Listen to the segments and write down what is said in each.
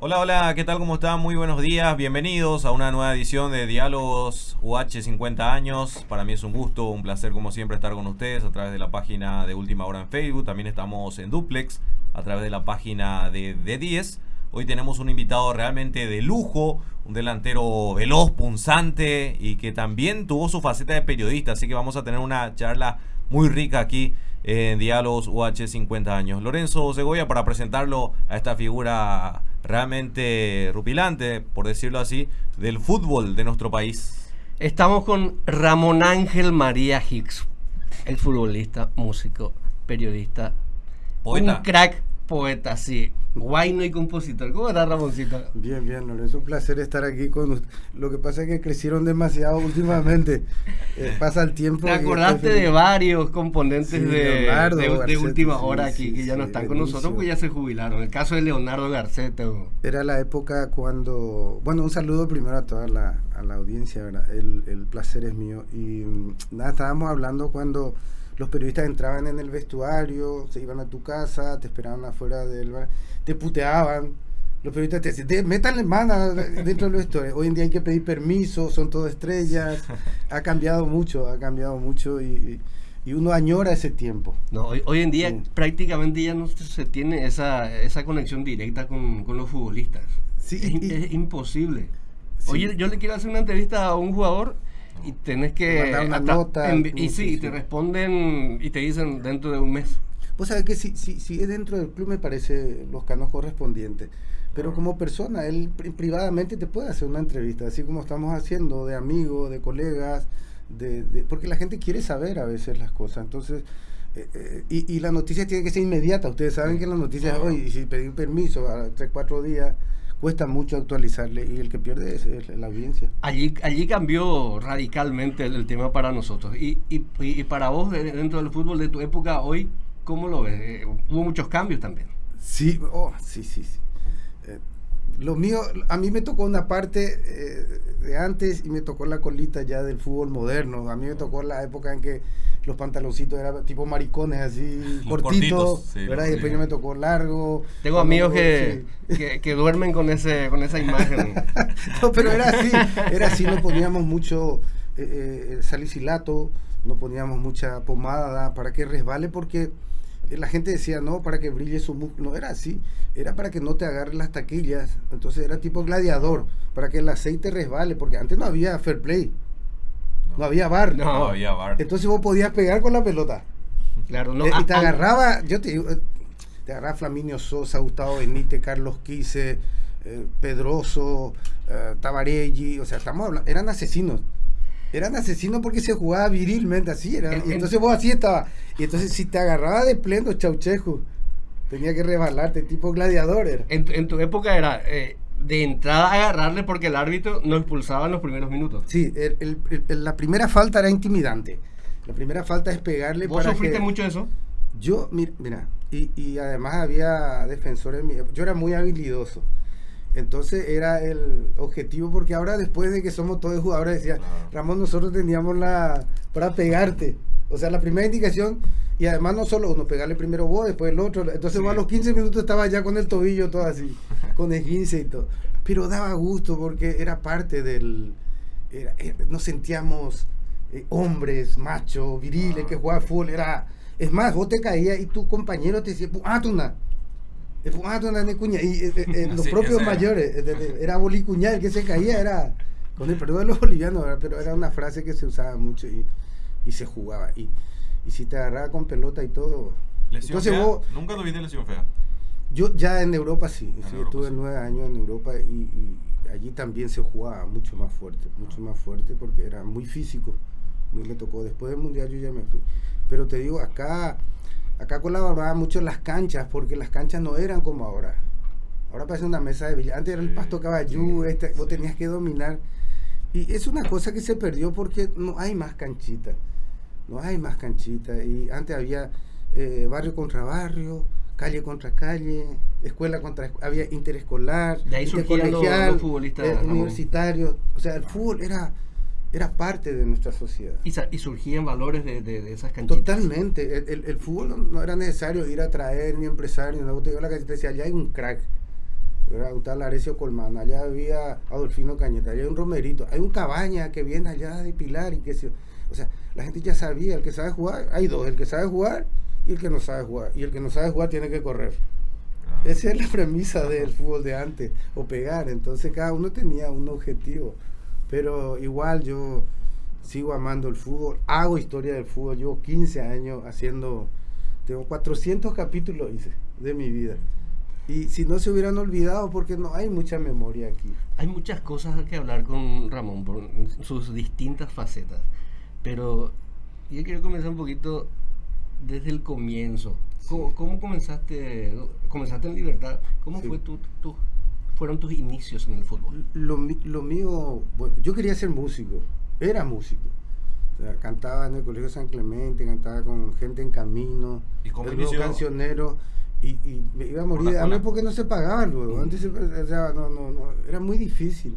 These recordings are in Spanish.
Hola, hola, ¿qué tal? ¿Cómo están? Muy buenos días, bienvenidos a una nueva edición de Diálogos UH 50 años. Para mí es un gusto, un placer como siempre estar con ustedes a través de la página de Última Hora en Facebook. También estamos en Duplex a través de la página de, de 10. Hoy tenemos un invitado realmente de lujo, un delantero veloz, punzante y que también tuvo su faceta de periodista. Así que vamos a tener una charla muy rica aquí en Diálogos UH 50 años. Lorenzo Segovia para presentarlo a esta figura realmente rupilante, por decirlo así, del fútbol de nuestro país. Estamos con Ramón Ángel María Hicks, el futbolista, músico, periodista, Poeta. un crack poeta, sí, guayno y compositor. ¿Cómo estás, Ramoncito? Bien, bien, Lorenzo, es un placer estar aquí con usted. Lo que pasa es que crecieron demasiado últimamente. Eh, pasa el tiempo. Te acordaste de varios componentes Sí, de, Leonardo de- de Garcete, última sí, hora aquí sí, que ya no están con nosotros porque ya se jubilaron. El caso de Leonardo Garcete. o- Era la época cuando. Bueno, un saludo primero a toda la, a la audiencia, ¿verdad? El, el placer es mío. Y mm, nada, estábamos hablando cuando los periodistas entraban en el vestuario, se iban a tu casa, te esperaban afuera del bar, te puteaban. Los periodistas te decían, "De- métanle mano dentro del vestuario. Hoy en día hay que pedir permiso, son todo estrellas. Ha cambiado mucho, ha cambiado mucho y, y- y uno añora ese tiempo. No, hoy, hoy en día Sí. prácticamente ya no se se tiene esa, esa conexión directa con, con los futbolistas. Sí, es, y- es imposible. Sí. Oye, yo le quiero hacer una entrevista a un jugador y tenés que... Mandar una hasta nota, y sí, sé, te responden y te dicen dentro de un mes. Vos sabés que si, si, si es dentro del club me parece los canos correspondientes. Pero como persona, él pri- privadamente te puede hacer una entrevista, así como estamos haciendo, de amigos, de colegas, de, de- porque la gente quiere saber a veces las cosas. Entonces, eh, eh, y, y la noticia tiene que ser inmediata. Ustedes saben que las noticias hoy, y si pedir permiso a tres, cuatro días, cuesta mucho actualizarle y el que pierde es, es la audiencia. Allí, allí cambió radicalmente el, el tema para nosotros. Y, y, y para vos, de- dentro del fútbol de tu época, hoy, ¿cómo lo ves? Eh, hubo muchos cambios también. Sí, oh, sí, sí, sí. Eh, lo mío, a mí me tocó una parte eh, de antes y me tocó la colita ya del fútbol moderno. A mí me tocó la época en que los pantaloncitos eran tipo maricones, así cortitos, cortitos, sí, ¿verdad? Y después ya me tocó largo. Tengo amigos que, sí. que, que duermen con, ese, con esa imagen. No, pero era así, era así, no poníamos mucho eh, eh, salicilato, no poníamos mucha pomada para que resbale porque eh, la gente decía, no, para que brille su músculo, no era así, era para que no te agarre las taquillas, entonces era tipo gladiador, para que el aceite resbale, porque antes no había fair play, no había bar, No. No había bar. entonces vos podías pegar con la pelota. Claro, no, Eh, y te a- a- agarraba, yo te digo, eh, te agarraba Flaminio Sosa, Gustavo Benítez, Carlos Quise, eh, Pedroso, eh, Tabarelli, o sea, estamos hablando, eran asesinos. Eran asesinos porque se jugaba virilmente, así era. En- Y en- entonces vos así estaba. Y entonces si te agarraba de pleno, chauchejo, tenía que rebalarte, tipo gladiador era. En, tu- en tu época era eh, de entrada agarrarle porque el árbitro no expulsaba en los primeros minutos. Sí, el- el- el- la primera falta era intimidante. La primera falta es pegarle ¿Vos para sufriste que- mucho eso? Yo, mira, mira y, y además había defensores míos. Yo era muy habilidoso. Entonces era el objetivo, porque ahora después de que somos todos jugadores, decía. Ramón, nosotros teníamos la para pegarte. O sea, la primera indicación, y además no solo uno, pegarle primero vos, después el otro. Entonces vos a Sí. los 15 minutos estaba ya con el tobillo todo así, con esguince y todo. Pero daba gusto porque era parte del... era- era- nos sentíamos eh, hombres, machos, viriles, Ah. que jugaban fútbol. Era, es más, vos te caías y tu compañero te decía, ah, tú na. Eh, pu- ah, cuña". Y eh, eh, eh, los Sí, propios mayores, eh, era bolicuña, el que se caía era, con el perdón de los bolivianos, ¿verdad? pero era una frase que se usaba mucho y, y se jugaba. Y, y si te agarraba con pelota y todo. Lesión Entonces fea. vos, Nunca tuviste lesión fea. yo ya en Europa sí, En sí, Europa, estuve sí. nueve años en Europa y, y allí también se jugaba mucho más fuerte, mucho más fuerte porque era muy físico. Me tocó, después del mundial yo ya me fui. Pero te digo, acá, acá colaboraba mucho las canchas porque las canchas no eran como ahora. Ahora parece una mesa de billar. Antes era el pasto caballú, sí, este, vos tenías que dominar. Y es una cosa que se perdió porque no hay más canchita. No hay más canchita. Y antes había eh, barrio contra barrio, calle contra calle, escuela contra había interescolar, De ahí los- intercolegial, los futbolistas, eh, universitarios. O sea, el fútbol era, era parte de nuestra sociedad. Y, surgían valores de, de- de esas canchitas. Totalmente. El, el- el fútbol no, no era necesario ir a traer ni empresario. No, te la te decía, allá hay un crack. ¿verdad? Gustavo Arecio Colmán, allá había Adolfino Cañeta, allá hay un Romerito, hay un Cabaña que viene allá de Pilar y que se... O sea, la gente ya sabía, el que sabe jugar, hay dos, el que sabe jugar y el que no sabe jugar. Y el que no sabe jugar tiene que correr. Ah. Esa es la premisa del fútbol de antes, o pegar. Entonces cada uno tenía un objetivo. Pero igual yo sigo amando el fútbol, hago historia del fútbol, llevo 15 años haciendo, tengo 400 capítulos hice de mi vida. Y si no se hubieran olvidado, porque no hay mucha memoria aquí. Hay muchas cosas que hablar con Ramón por sus distintas facetas. Pero yo quiero comenzar un poquito desde el comienzo. ¿Cómo, Sí. cómo comenzaste? Comenzaste en Libertad. ¿Cómo Sí. fue tu, tu- fueron tus inicios en el fútbol? Lo, mi- lo mío, bueno, yo quería ser músico, era músico. O sea, cantaba en el Colegio San Clemente, cantaba con gente en camino, ¿Y cómo el grupo inició? cancionero, y, y me iba a morir de hambre porque no se pagaba luego. Antes se- o sea, no, no, no, era muy difícil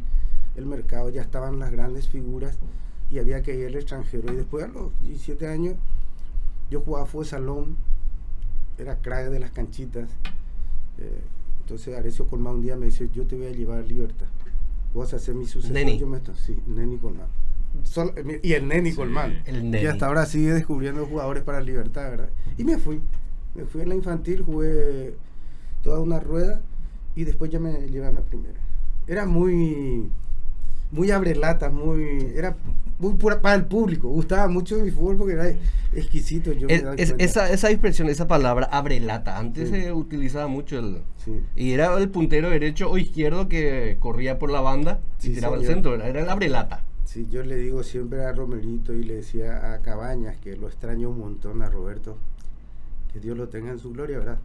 el mercado, ya estaban las grandes figuras y había que ir al extranjero. Y después a los 17 años yo jugaba fútbol salón, era crack de las canchitas. Eh, entonces Arecio Colmán un día me dice, yo te voy a llevar a Libertad. Vos vas a ser mi sucesor. Neni. Yo me esto, sí, Neni Colmán. Sol- y el Neni Sí, Colmán. el Y hasta ahora sigue descubriendo jugadores para Libertad, ¿verdad? Y me fui. Me fui a la infantil, jugué toda una rueda y después ya me llevaron a la primera. Era muy muy abrelatas, muy era muy pura para el público. Gustaba mucho mi fútbol porque era exquisito. Yo Es- es- esa, esa expresión, esa palabra, abrelata, antes Sí. se utilizaba mucho el... Sí. Y era el puntero derecho o izquierdo que corría por la banda y Sí, tiraba al centro. Era, era el abrelata. Sí, yo le digo siempre a Romerito y le decía a Cabañas que lo extraño un montón a Roberto, que Dios lo tenga en su gloria, ¿verdad?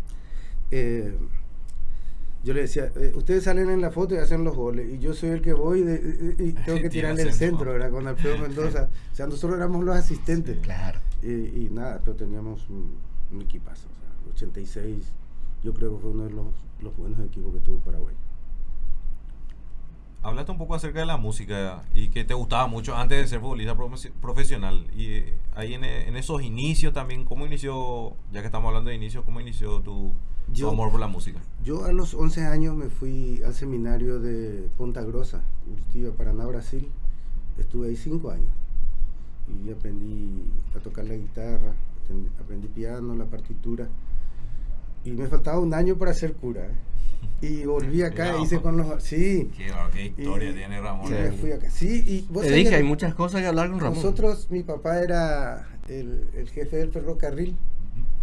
Eh, yo le decía, eh, ustedes salen en la foto y hacen los goles, y yo soy el que voy de- y- y tengo que Tira tirarle el centro. ¿verdad? Con Alfredo Mendoza. O sea, nosotros éramos los asistentes. Sí. Claro. Y, y nada, pero teníamos un, un equipazo. O sea, 86, yo creo que fue uno de los, los buenos equipos que tuvo Paraguay. Hablaste un poco acerca de la música y que te gustaba mucho antes de ser futbolista profe- profesional. Y eh, ahí en, en esos inicios también, ¿cómo inició, ya que estamos hablando de inicios, cómo inició tu Yo- amor por la música? Yo a los 11 años me fui al seminario de Ponta Grosa, Curitiba, Paraná, Brasil. Estuve ahí 5 años y aprendí a tocar la guitarra, aprendí, piano, la partitura. Y me faltaba un año para ser cura. ¿eh? Y volví acá, Cuidado. hice con los... Sí, Qué, qué historia Y- tiene y Ramón. me fui acá. Sí, y vos Te dije, que hay muchas cosas que hablar con Ramón. Nosotros, mi papá era el, el jefe del ferrocarril.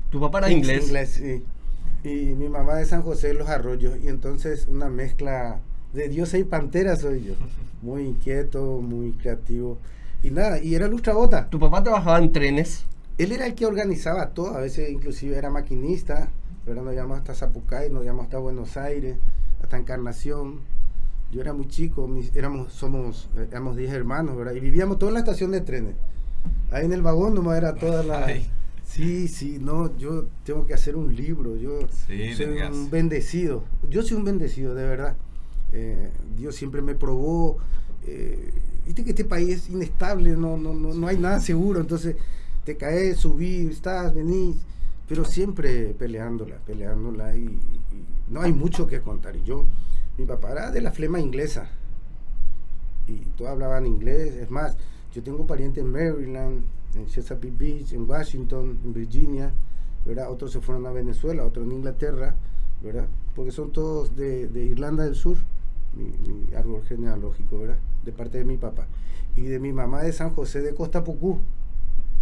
Tu papá era Ex inglés. sí. Y mi mamá de San José de los Arroyos. Y entonces una mezcla de diosa y pantera soy yo. Muy inquieto, muy creativo. Y nada, y era lustrabota. Tu papá trabajaba en trenes. Él era el que organizaba todo. A veces inclusive era maquinista. Pero nos íbamos hasta Zapucay, nos íbamos hasta Buenos Aires, hasta Encarnación. Yo era muy chico, mis- éramos, somos, éramos 10 hermanos, ¿verdad? Y vivíamos toda en la estación de trenes. Ahí en el vagón nomás era toda la... Ay. Sí, sí, no, yo tengo que hacer un libro, yo Sí, soy tenías. un bendecido, yo soy un bendecido, de verdad. Eh, Dios siempre me probó, eh, viste que este país es inestable, no, no, no, no hay nada seguro, entonces te caes, subís, estás, venís, pero siempre peleándola, peleándola y, y no hay mucho que contar. Y yo, mi papá era de la flema inglesa y todos hablaban inglés, es más, yo tengo parientes en Maryland, en Chesapeake Beach, en Washington, en Virginia, ¿verdad? Otros se fueron a Venezuela, otros en Inglaterra, ¿verdad? Porque son todos de, de Irlanda del Sur, mi, mi árbol genealógico, ¿verdad? De parte de mi papá. Y de mi mamá de San José de Costa Pucú,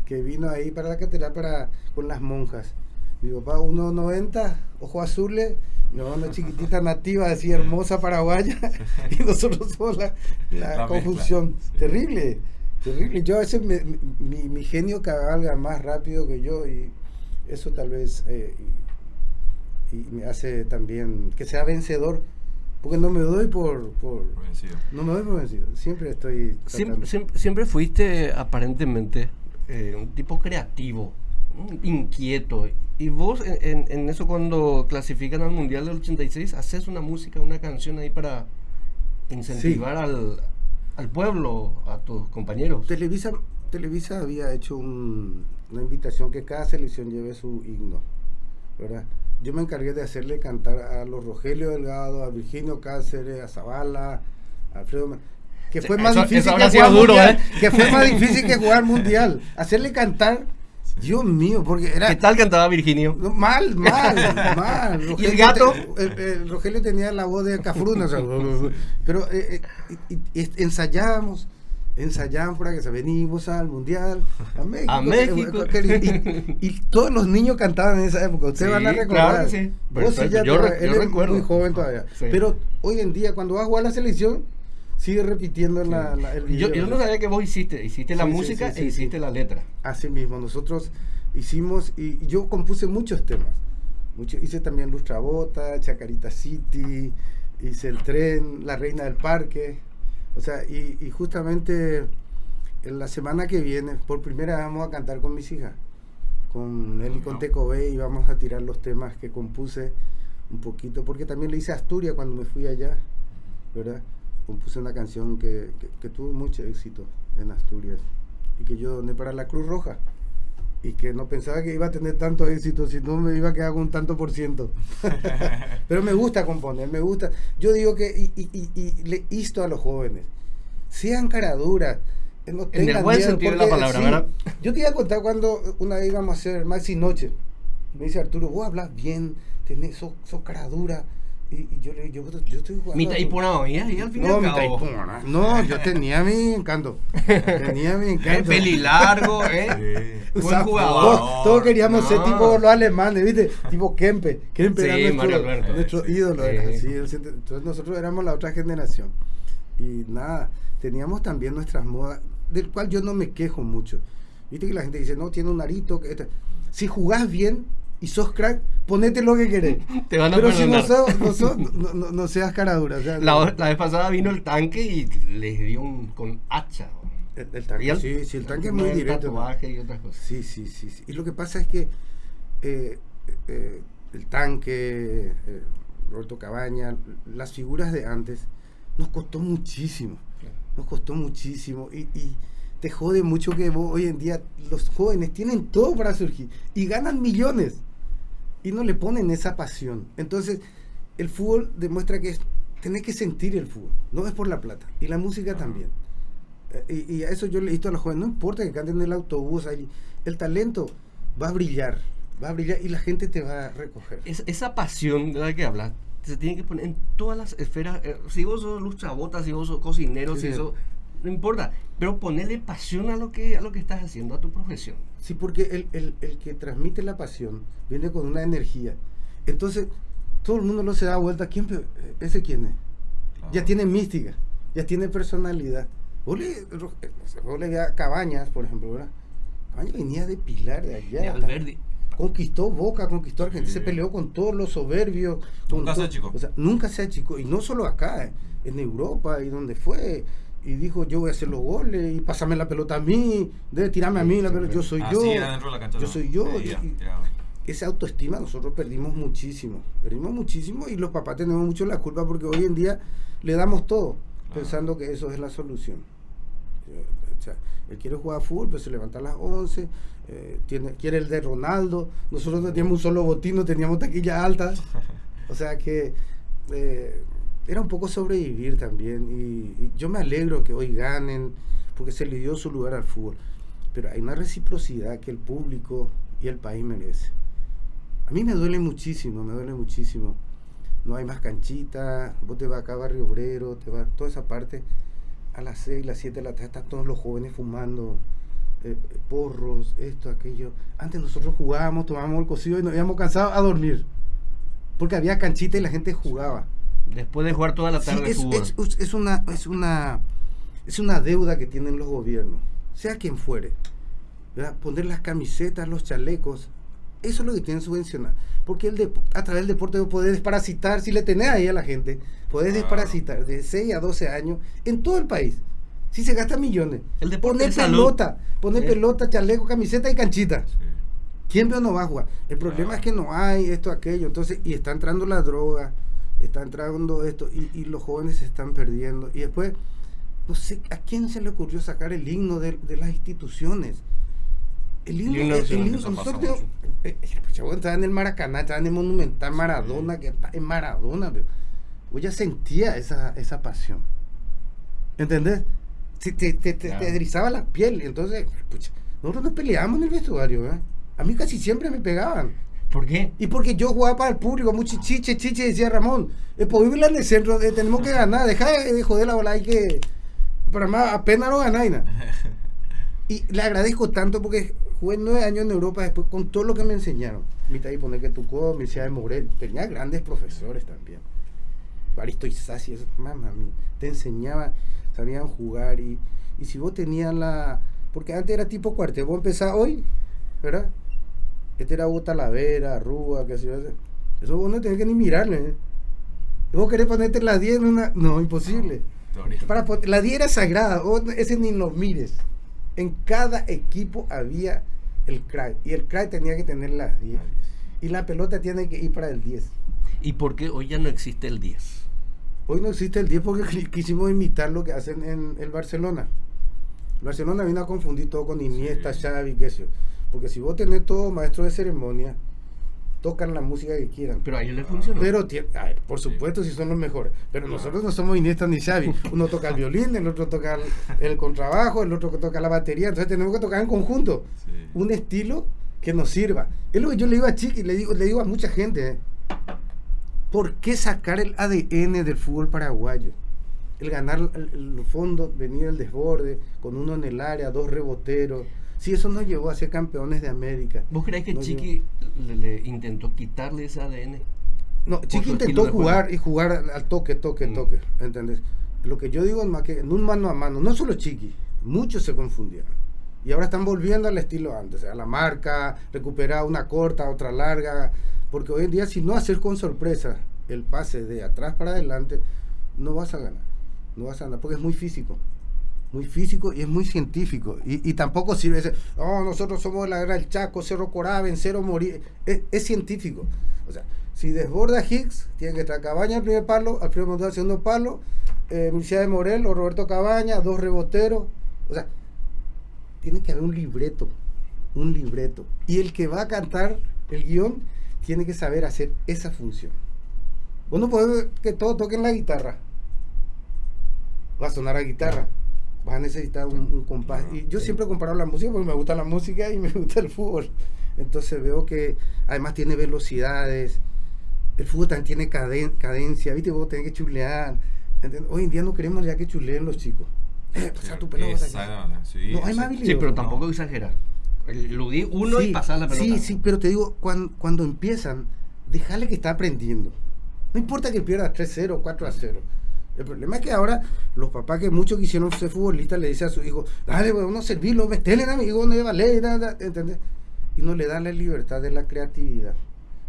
que vino ahí para la catedral para, con las monjas. Mi papá 1,90, ojos azules, mi mamá una chiquitita nativa, así hermosa paraguaya, y nosotros somos la, la La mezcla, confusión. sí. Terrible, terrible. Yo a veces me- mi, mi genio cabalga más rápido que yo y eso tal vez eh, y, y me hace también que sea vencedor, porque no me doy por, por vencido. no me doy por vencido, siempre estoy Siempre, siempre, siempre fuiste aparentemente eh, un tipo creativo, inquieto. Y vos en, en- en eso cuando clasifican al Mundial del 86, haces una música, una canción ahí para incentivar al, al pueblo, a tus compañeros. Televisa, Televisa había hecho un- una invitación que cada selección lleve su himno, ¿verdad? yo me encargué de hacerle cantar a los Rogelio Delgado, a Virginio Cáceres, a Zavala, a Alfredo. Que fue más difícil que jugar duro, mundial, ¿eh? Que fue más difícil que jugar mundial. Hacerle cantar Dios mío, porque era. ¿Qué tal cantaba Virginio? Mal, mal, mal. ¿Y el gato? el, Rogelio tenía la voz de Cafruna, pero eh, eh, ensayábamos, ensayábamos para que se venimos al mundial, a México. A México. Y, todos los niños cantaban en esa época. Ustedes van a recordar. Claro, sí. yo, yo, recuerdo. muy joven todavía. Pero hoy en día, cuando vas a jugar la selección sigue repitiendo la, el video. Yo, yo, no sabía que vos hiciste, hiciste la música e hiciste la letra. Así mismo, nosotros hicimos, y yo compuse muchos temas. Mucho, hice también Lustrabota, Chacarita City, hice El Tren, La Reina del Parque. O sea, y, y justamente en la semana que viene, por primera vez vamos a cantar con mis hijas. Con él y con Teco B y vamos a tirar los temas que compuse un poquito, porque también le hice Asturias cuando me fui allá, ¿verdad? Compuse una canción que, tuvo mucho éxito en Asturias y que yo doné para la Cruz Roja y que no pensaba que iba a tener tanto éxito, si no me iba a quedar con un tanto por ciento. Pero me gusta componer, me gusta. Yo digo que, y, le insto a los jóvenes, sean caraduras. No en el buen sentido de la palabra, ¿verdad? Yo te iba a contar cuando una vez íbamos a hacer Maxi Noche. Me dice Arturo, vos hablas bien, tenés, sos, sos caradura y, yo le yo, yo estoy jugando. Mi taipuna y al final. No, No, yo tenía mi encanto. Tenía mi encanto. Peli largo, ¿eh? Buen jugador. Todos, queríamos ser tipo los alemanes, ¿viste? Tipo Kempe. Kempe era nuestro, nuestro ídolo. entonces nosotros éramos la otra generación. Y nada, teníamos también nuestras modas, del cual yo no me quejo mucho. Viste que la gente dice, no, tiene un arito. Que si jugás bien, y sos crack, ponete lo que querés. Te van a Pero si no, no, no, seas cara dura. la, vez pasada vino el tanque y les dio un con hacha. El, tanque, sí, sí, el tanque es muy directo. y otras cosas. Sí, sí, sí, Y lo que pasa es que eh, eh, el tanque, eh, Roberto Cabaña, las figuras de antes, nos costó muchísimo. Nos costó muchísimo. y, y te jode mucho que hoy en día los jóvenes tienen todo para surgir y ganan millones y no le ponen esa pasión. Entonces, el fútbol demuestra que es, tenés que sentir el fútbol, no es por la plata. Y la música también. Eh, y, a eso yo le digo a los jóvenes, no importa que canten en el autobús, el talento va a brillar, va a brillar y la gente te va a recoger. esa pasión de la que hablas, se tiene que poner en todas las esferas. Eh, si vos sos luchabotas, si vos sos cocinero, si eso no importa, pero ponerle pasión a lo que, a lo que estás haciendo, a tu profesión. Sí, porque el, que transmite la pasión viene con una energía. Entonces, todo el mundo no se da vuelta. ¿Quién, ¿Ese quién es? Ya tiene mística, ya tiene personalidad. Vos le, vos a Cabañas, por ejemplo, ¿verdad? Cabañas venía de Pilar, de allá. De conquistó Boca, conquistó Argentina, se peleó con todos los soberbios. Nunca se achicó. O sea, nunca se achicó. Y no solo acá, eh, en Europa y donde fue y dijo yo voy a hacer los goles y pásame la pelota a mí, debe tirarme a mí la pelota, yo soy yo, yo soy yo. esa autoestima nosotros perdimos muchísimo, perdimos muchísimo y los papás tenemos mucho la culpa porque hoy en día le damos todo pensando que eso es la solución. O sea, él quiere jugar fútbol, pero se levanta a las 11, eh, tiene, quiere el de Ronaldo, nosotros no teníamos un solo botín, no teníamos taquilla alta, o sea que... Eh, era un poco sobrevivir también. Y, yo me alegro que hoy ganen, porque se le dio su lugar al fútbol. Pero hay una reciprocidad que el público y el país merece. A mí me duele muchísimo, me duele muchísimo. No hay más canchitas, vos te vas acá a Barrio Obrero, te vas toda esa parte. A las 6, las 7 de la tarde están todos los jóvenes fumando eh, porros, esto, aquello. Antes nosotros jugábamos, tomábamos el cocido y nos íbamos cansados a dormir. Porque había canchita y la gente jugaba. Después de jugar toda la tarde es, Es, una, es, una, es una deuda que tienen los gobiernos, sea quien fuere. Poner las camisetas, los chalecos, eso es lo que tienen subvencionar. Porque el a través del deporte podés desparasitar, si le tenés ahí a la gente, podés desparasitar de 6 a 12 años en todo el país. Si se gasta millones. El deporte poner pelota, poner pelota, chaleco, camiseta y canchita. ¿Quién veo no va a jugar? El problema es que no hay esto, aquello. Entonces, y está entrando la droga está entrando esto y, los jóvenes se están perdiendo. Y después, no sé, ¿a quién se le ocurrió sacar el himno de, las instituciones? El Y una el, nosotros, mucho. eh, eh, pues, chabón, estaba en el Maracaná, estaba en el Monumental Maradona, que está en Maradona, pero vos ya sentía esa, esa pasión. ¿Entendés? Te, te, te, Claro. te erizaba la piel. Entonces, pucha, nosotros nos peleábamos en el vestuario, ¿eh? A mí casi siempre me pegaban. ¿Por qué? Y porque yo jugaba para el público, mucho chiche, chiche, decía Ramón, es posible en el centro, eh, tenemos que ganar, deja de, de joder la bola, hay que... Para más, apenas no ganáis nada. Y le agradezco tanto porque jugué nueve años en Europa después con todo lo que me enseñaron. Mitad y poner que tu codo, Universidad de Morel, tenía grandes profesores también. Baristo Isasi, eso, mamá mía, te enseñaba, sabían jugar y, y si vos tenías la... Porque antes era tipo cuartel, vos empezás hoy, ¿verdad? Este era Hugo Talavera, Rúa, qué sé yo. Eso vos no tenés que ni mirarle. ¿eh? Vos querés ponerte la 10 en una... No, imposible. Para la 10 era sagrada, vos ese ni lo mires. En cada equipo había el crack y el crack tenía que tener las 10 y la pelota tiene que ir para el 10. ¿Y por qué hoy ya no existe el 10? Hoy no existe el 10 porque qui- quisimos imitar lo que hacen en el Barcelona. El Barcelona vino a confundir todo con Iniesta, Sí. Xavi, qué sé yo. Porque si vos tenés todo maestro de ceremonia, tocan la música que quieran. Pero a ellos les funcionó. Pero, ay, por supuesto, si son los mejores. Pero nosotros no somos Iniesta ni Xavi. Uno toca el violín, el otro toca el, contrabajo, el otro que toca la batería. Entonces tenemos que tocar en conjunto. Sí. Un estilo que nos sirva. Es lo que yo le digo a Chiqui, le digo, le digo a mucha gente. ¿eh? ¿Por qué sacar el ADN del fútbol paraguayo? El ganar el, el fondo, venir al desborde, con uno en el área, dos reboteros. Si eso nos llevó a ser campeones de América. ¿Vos creés que Chiqui le, le intentó quitarle ese ADN? No, Chiqui intentó jugar y jugar al- al toque, toque, Mm. toque, ¿entendés? Lo que yo digo es más que en un mano a mano, no solo Chiqui, muchos se confundieron. Y ahora están volviendo al estilo antes, a la marca, recuperar una corta, otra larga, porque hoy en día si no haces con sorpresa el pase de atrás para adelante, no vas a ganar, no vas a ganar, porque es muy físico. Muy físico y es muy científico. Y, y tampoco sirve ese, oh, nosotros somos la del Chaco, Cerro Corá, vencer o morir. Es, es científico. O sea, si desborda Higgs, tiene que estar Cabaña al primer palo, Alfredo Montoya al segundo palo, eh, de Morel o Roberto Cabaña, dos reboteros. O sea, tiene que haber un libreto, un libreto. Y el que va a cantar el guion tiene que saber hacer esa función. Vos no podés que todos toquen la guitarra. Va a sonar a guitarra. Vas a necesitar un, un compás. Y yo siempre he comparado la música porque me gusta la música y me gusta el fútbol. Entonces veo que además tiene velocidades. El fútbol también tiene caden- cadencia. ¿Viste? Vos tenés que chulear. ¿entendés? Hoy en día no queremos ya que chuleen los chicos. Eh, pasa tu pelota. Sí, No, hay más habilidad. Sí, pero no. tampoco exagerar. Lo di uno y Sí, pasar la pelota. Sí, sí, pero te digo, cuando, cuando empiezan, déjale que está aprendiendo. No importa que pierda 3-0, 4-0. El problema es que ahora los papás que muchos quisieron ser futbolistas le dicen a su hijo, dale, bueno, uno servirlo, metele amigo, no vale, nada, ¿entendés? Y no le dan la libertad de la creatividad.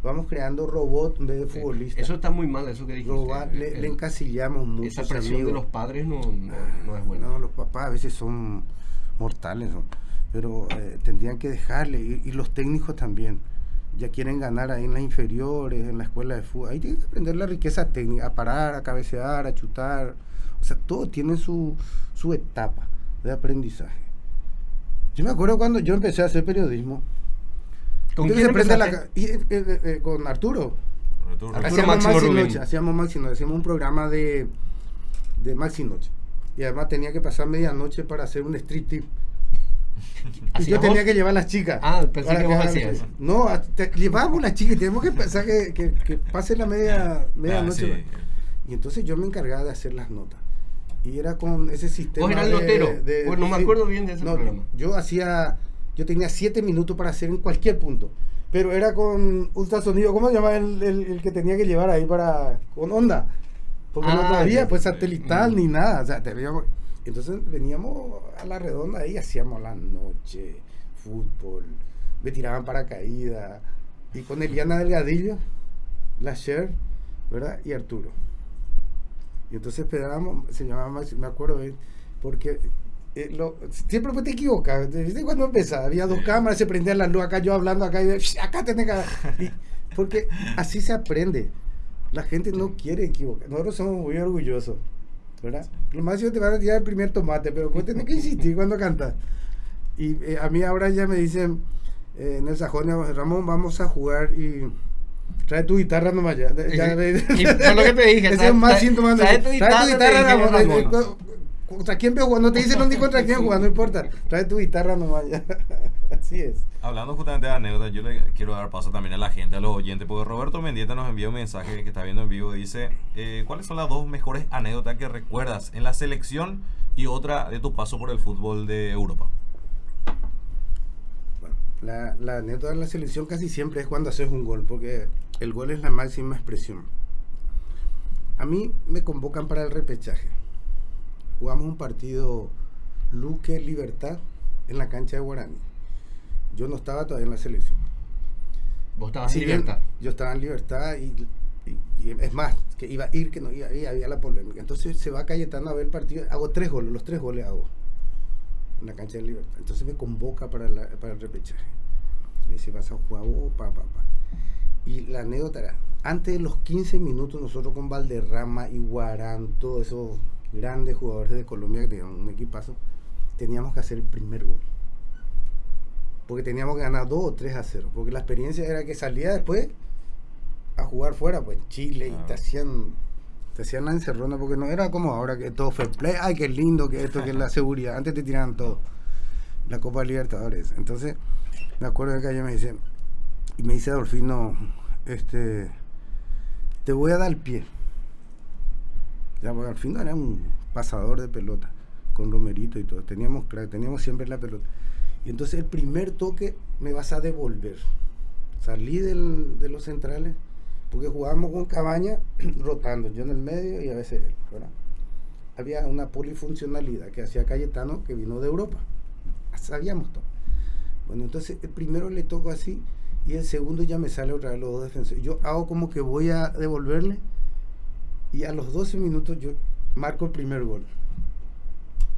Vamos creando robots en vez de futbolistas. Eso está muy mal, eso que dijiste. Robar, le, El- le encasillamos mucho. esa presión de los padres no, no, no es buena. No, los papás a veces son mortales, ¿no? pero eh, tendrían que dejarle. Y, y los técnicos también. Ya quieren ganar ahí en las inferiores, en la escuela de fútbol. Ahí tienen que aprender la riqueza técnica, a parar, a cabecear, a chutar. O sea, todo tiene su, su etapa de aprendizaje. Yo me acuerdo cuando yo empecé a hacer periodismo. ¿Con Yo quién la empezaste? y, eh, eh, eh, con Arturo. Arturo. Arturo Hacíamos Máximo Maxi. Noche, hacíamos Maxi Noche, hacíamos un programa de, de Maxi Noche. Y además tenía que pasar medianoche para hacer un street tip. Y ¿Hacías yo tenía vos? que llevar a las chicas. Ah, pensé para que vos hacías. No, te- llevábamos las chicas y tenemos que pensar que, que, que pase la media, Ah, medianoche. sí. Y entonces yo me encargaba de hacer las notas. Y era con ese sistema. ¿Vos eras el de- notero? de- Pues no me acuerdo bien de ese No, programa. Yo hacía. Yo tenía siete minutos para hacer en cualquier punto. Pero era con ultrasonido. ¿Cómo se llama el, el- el que tenía que llevar ahí para. con onda? Porque no Ah, había ya. pues satelital Mm. ni nada. O sea, teníamos- entonces veníamos a la redonda ahí, hacíamos la noche, fútbol, me tiraban paracaídas. Y con Eliana Delgadillo, la Cher, ¿verdad? Y Arturo. Y entonces esperábamos, se llamaba me acuerdo, porque eh, lo- siempre te equivocas. ¿Viste cuando empezaba? Había dos cámaras, se prendían las luces acá, yo hablando acá, y "Shh, acá tenés que. y- porque así se aprende. La gente no quiere equivocar. Nosotros somos muy orgullosos, ¿verdad? Lo máximo te van a tirar el primer tomate, pero vos tenés que insistir cuando cantas. Y eh, a mí ahora ya me dicen eh, en el sajón, Ramón, vamos a jugar y trae tu guitarra nomás ya. ya y, por lo que te dije, ese es más síntoma. Trae, tu guitarra, trae tu guitarra Ramón. Ramón. ¿Contra quién veo jugando? No te dicen ni contra quién juega, no importa. Trae tu guitarra nomás ya. Así es. Hablando justamente de anécdotas, yo le quiero dar paso también a la gente, a los oyentes, porque Roberto Mendieta nos envió un mensaje que está viendo en vivo. Dice: eh, ¿Cuáles son las dos mejores anécdotas que recuerdas en la selección y otra de tu paso por el fútbol de Europa? Bueno, la, la anécdota de la selección casi siempre es cuando haces un gol, porque el gol es la máxima expresión. A mí me convocan para el repechaje jugamos un partido Luque Libertad en la cancha de Guarani. Yo no estaba todavía en la selección. ¿Vos estabas en libertad? Yo estaba en libertad y, es más, que iba a ir, que no iba y había la polémica. Entonces se va Cayetano a ver el partido, hago tres goles, los tres goles hago en la cancha de libertad. Entonces me convoca para, para el repechaje. Me dice, vas a jugar vos, pa, pa, pa. Y la anécdota era, antes de los 15 minutos nosotros con Valderrama y Guarán, todo eso grandes jugadores de Colombia que tenían un equipazo, teníamos que hacer el primer gol. Porque teníamos que ganar 2 o 3 a 0. Porque la experiencia era que salía después a jugar fuera, pues en Chile, y te hacían te hacían la encerrona porque no era como ahora que todo fue play, ay qué lindo que esto, que es la seguridad. Antes te tiraban todo. La Copa Libertadores. Entonces, me acuerdo que ayer me dice, y me dice Adolfino, este, te voy a dar el pie. Ya, al final era un pasador de pelota con Romerito y todo. Teníamos, teníamos siempre la pelota. Y entonces el primer toque me vas a devolver. Salí del, de los centrales porque jugábamos con Cabaña rotando, yo en el medio y a veces él. Había una polifuncionalidad que hacía Cayetano que vino de Europa. Sabíamos todo. Bueno, entonces el primero le toco así y el segundo ya me sale otra vez los dos defensores. Yo hago como que voy a devolverle y a los 12 minutos yo marco el primer gol.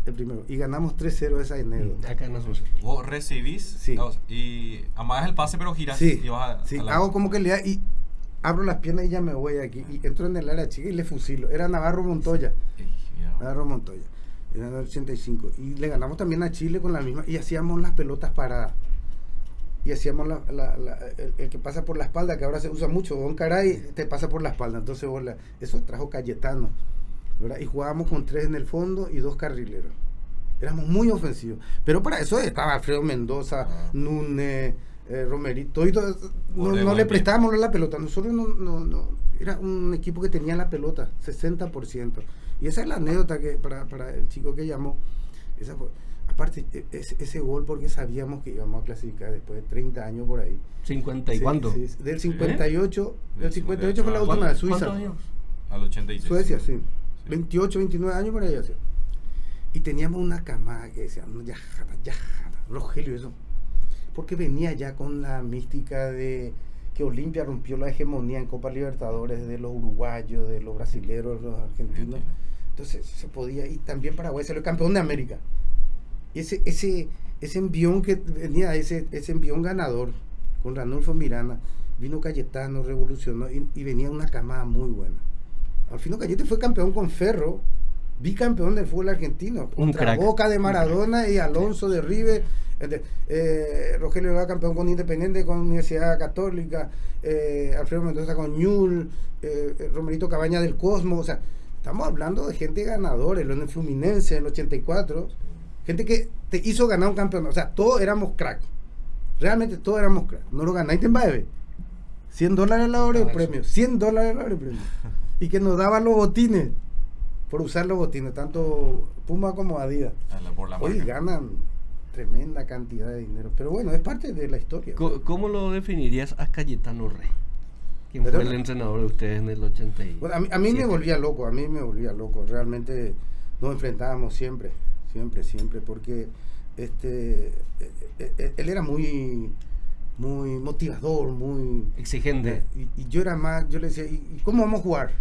El primero. Y ganamos 3-0 esa enero. Mm, acá nos Vos recibís sí. y amagas el pase, pero giras sí, y vas a, sí. hago como que le da y abro las piernas y ya me voy aquí. Y entro en el área chica y le fusilo. Era Navarro Montoya. Navarro Montoya. Era el 85. Y le ganamos también a Chile con la misma. Y hacíamos las pelotas paradas y hacíamos la, el, que pasa por la espalda, que ahora se usa mucho, Don Caray te pasa por la espalda, entonces eso trajo Cayetano, ¿verdad? y jugábamos con tres en el fondo y dos carrileros. Éramos muy ofensivos, pero para eso estaba Alfredo Mendoza, ah. Núñez, eh, Romerito, y todo, no, le prestábamos la pelota, nosotros no, no, no, era un equipo que tenía la pelota, 60%. Y esa es la anécdota que para, para el chico que llamó, esa fue, aparte, e, ese, gol porque sabíamos que íbamos a clasificar después de 30 años por ahí. ¿50 y cuánto? del 58, ¿Eh? del 58 fue la última de Suiza. ¿Cuántos años? Al 86. Suecia, sí. 28, 29 años por ahí. Así. Y teníamos una camada que decía, no, ya, ya, Rogelio, eso. Porque venía ya con la mística de que Olimpia rompió la hegemonía en Copa Libertadores de los uruguayos, de los brasileños, los argentinos. Entonces se podía, y también Paraguay salió campeón de América ese, ese, ese envión que venía, ese, ese envión ganador con Ranulfo Miranda, vino Cayetano, revolucionó y, venía una camada muy buena. Al fin Cayete fue campeón con Ferro, bicampeón del fútbol argentino, un contra Boca de Maradona y Alonso de River. Eh, Rogelio era campeón con Independiente, con Universidad Católica, eh, Alfredo Mendoza con Ñul, eh, Romerito Cabaña del Cosmo, o sea, estamos hablando de gente ganadora, el Fluminense en el 84 Gente que te hizo ganar un campeonato. O sea, todos éramos crack. Realmente todos éramos crack. No lo ganaste en Baebe. 100 dólares la hora de premio. 100 dólares la hora de premio. Y que nos daban los botines. Por usar los botines. Tanto Puma como Adidas. Hoy ganan tremenda cantidad de dinero. Pero bueno, es parte de la historia. ¿Cómo, lo definirías a Cayetano Rey? ¿Quién fue el entrenador de ustedes en el 80? Bueno, a mí, a mí me volvía loco. A mí me volvía loco. Realmente nos enfrentábamos siempre siempre, siempre, porque este, eh, eh, él era muy, muy motivador, muy exigente. Y, yo era más, yo le decía, ¿y cómo vamos a jugar?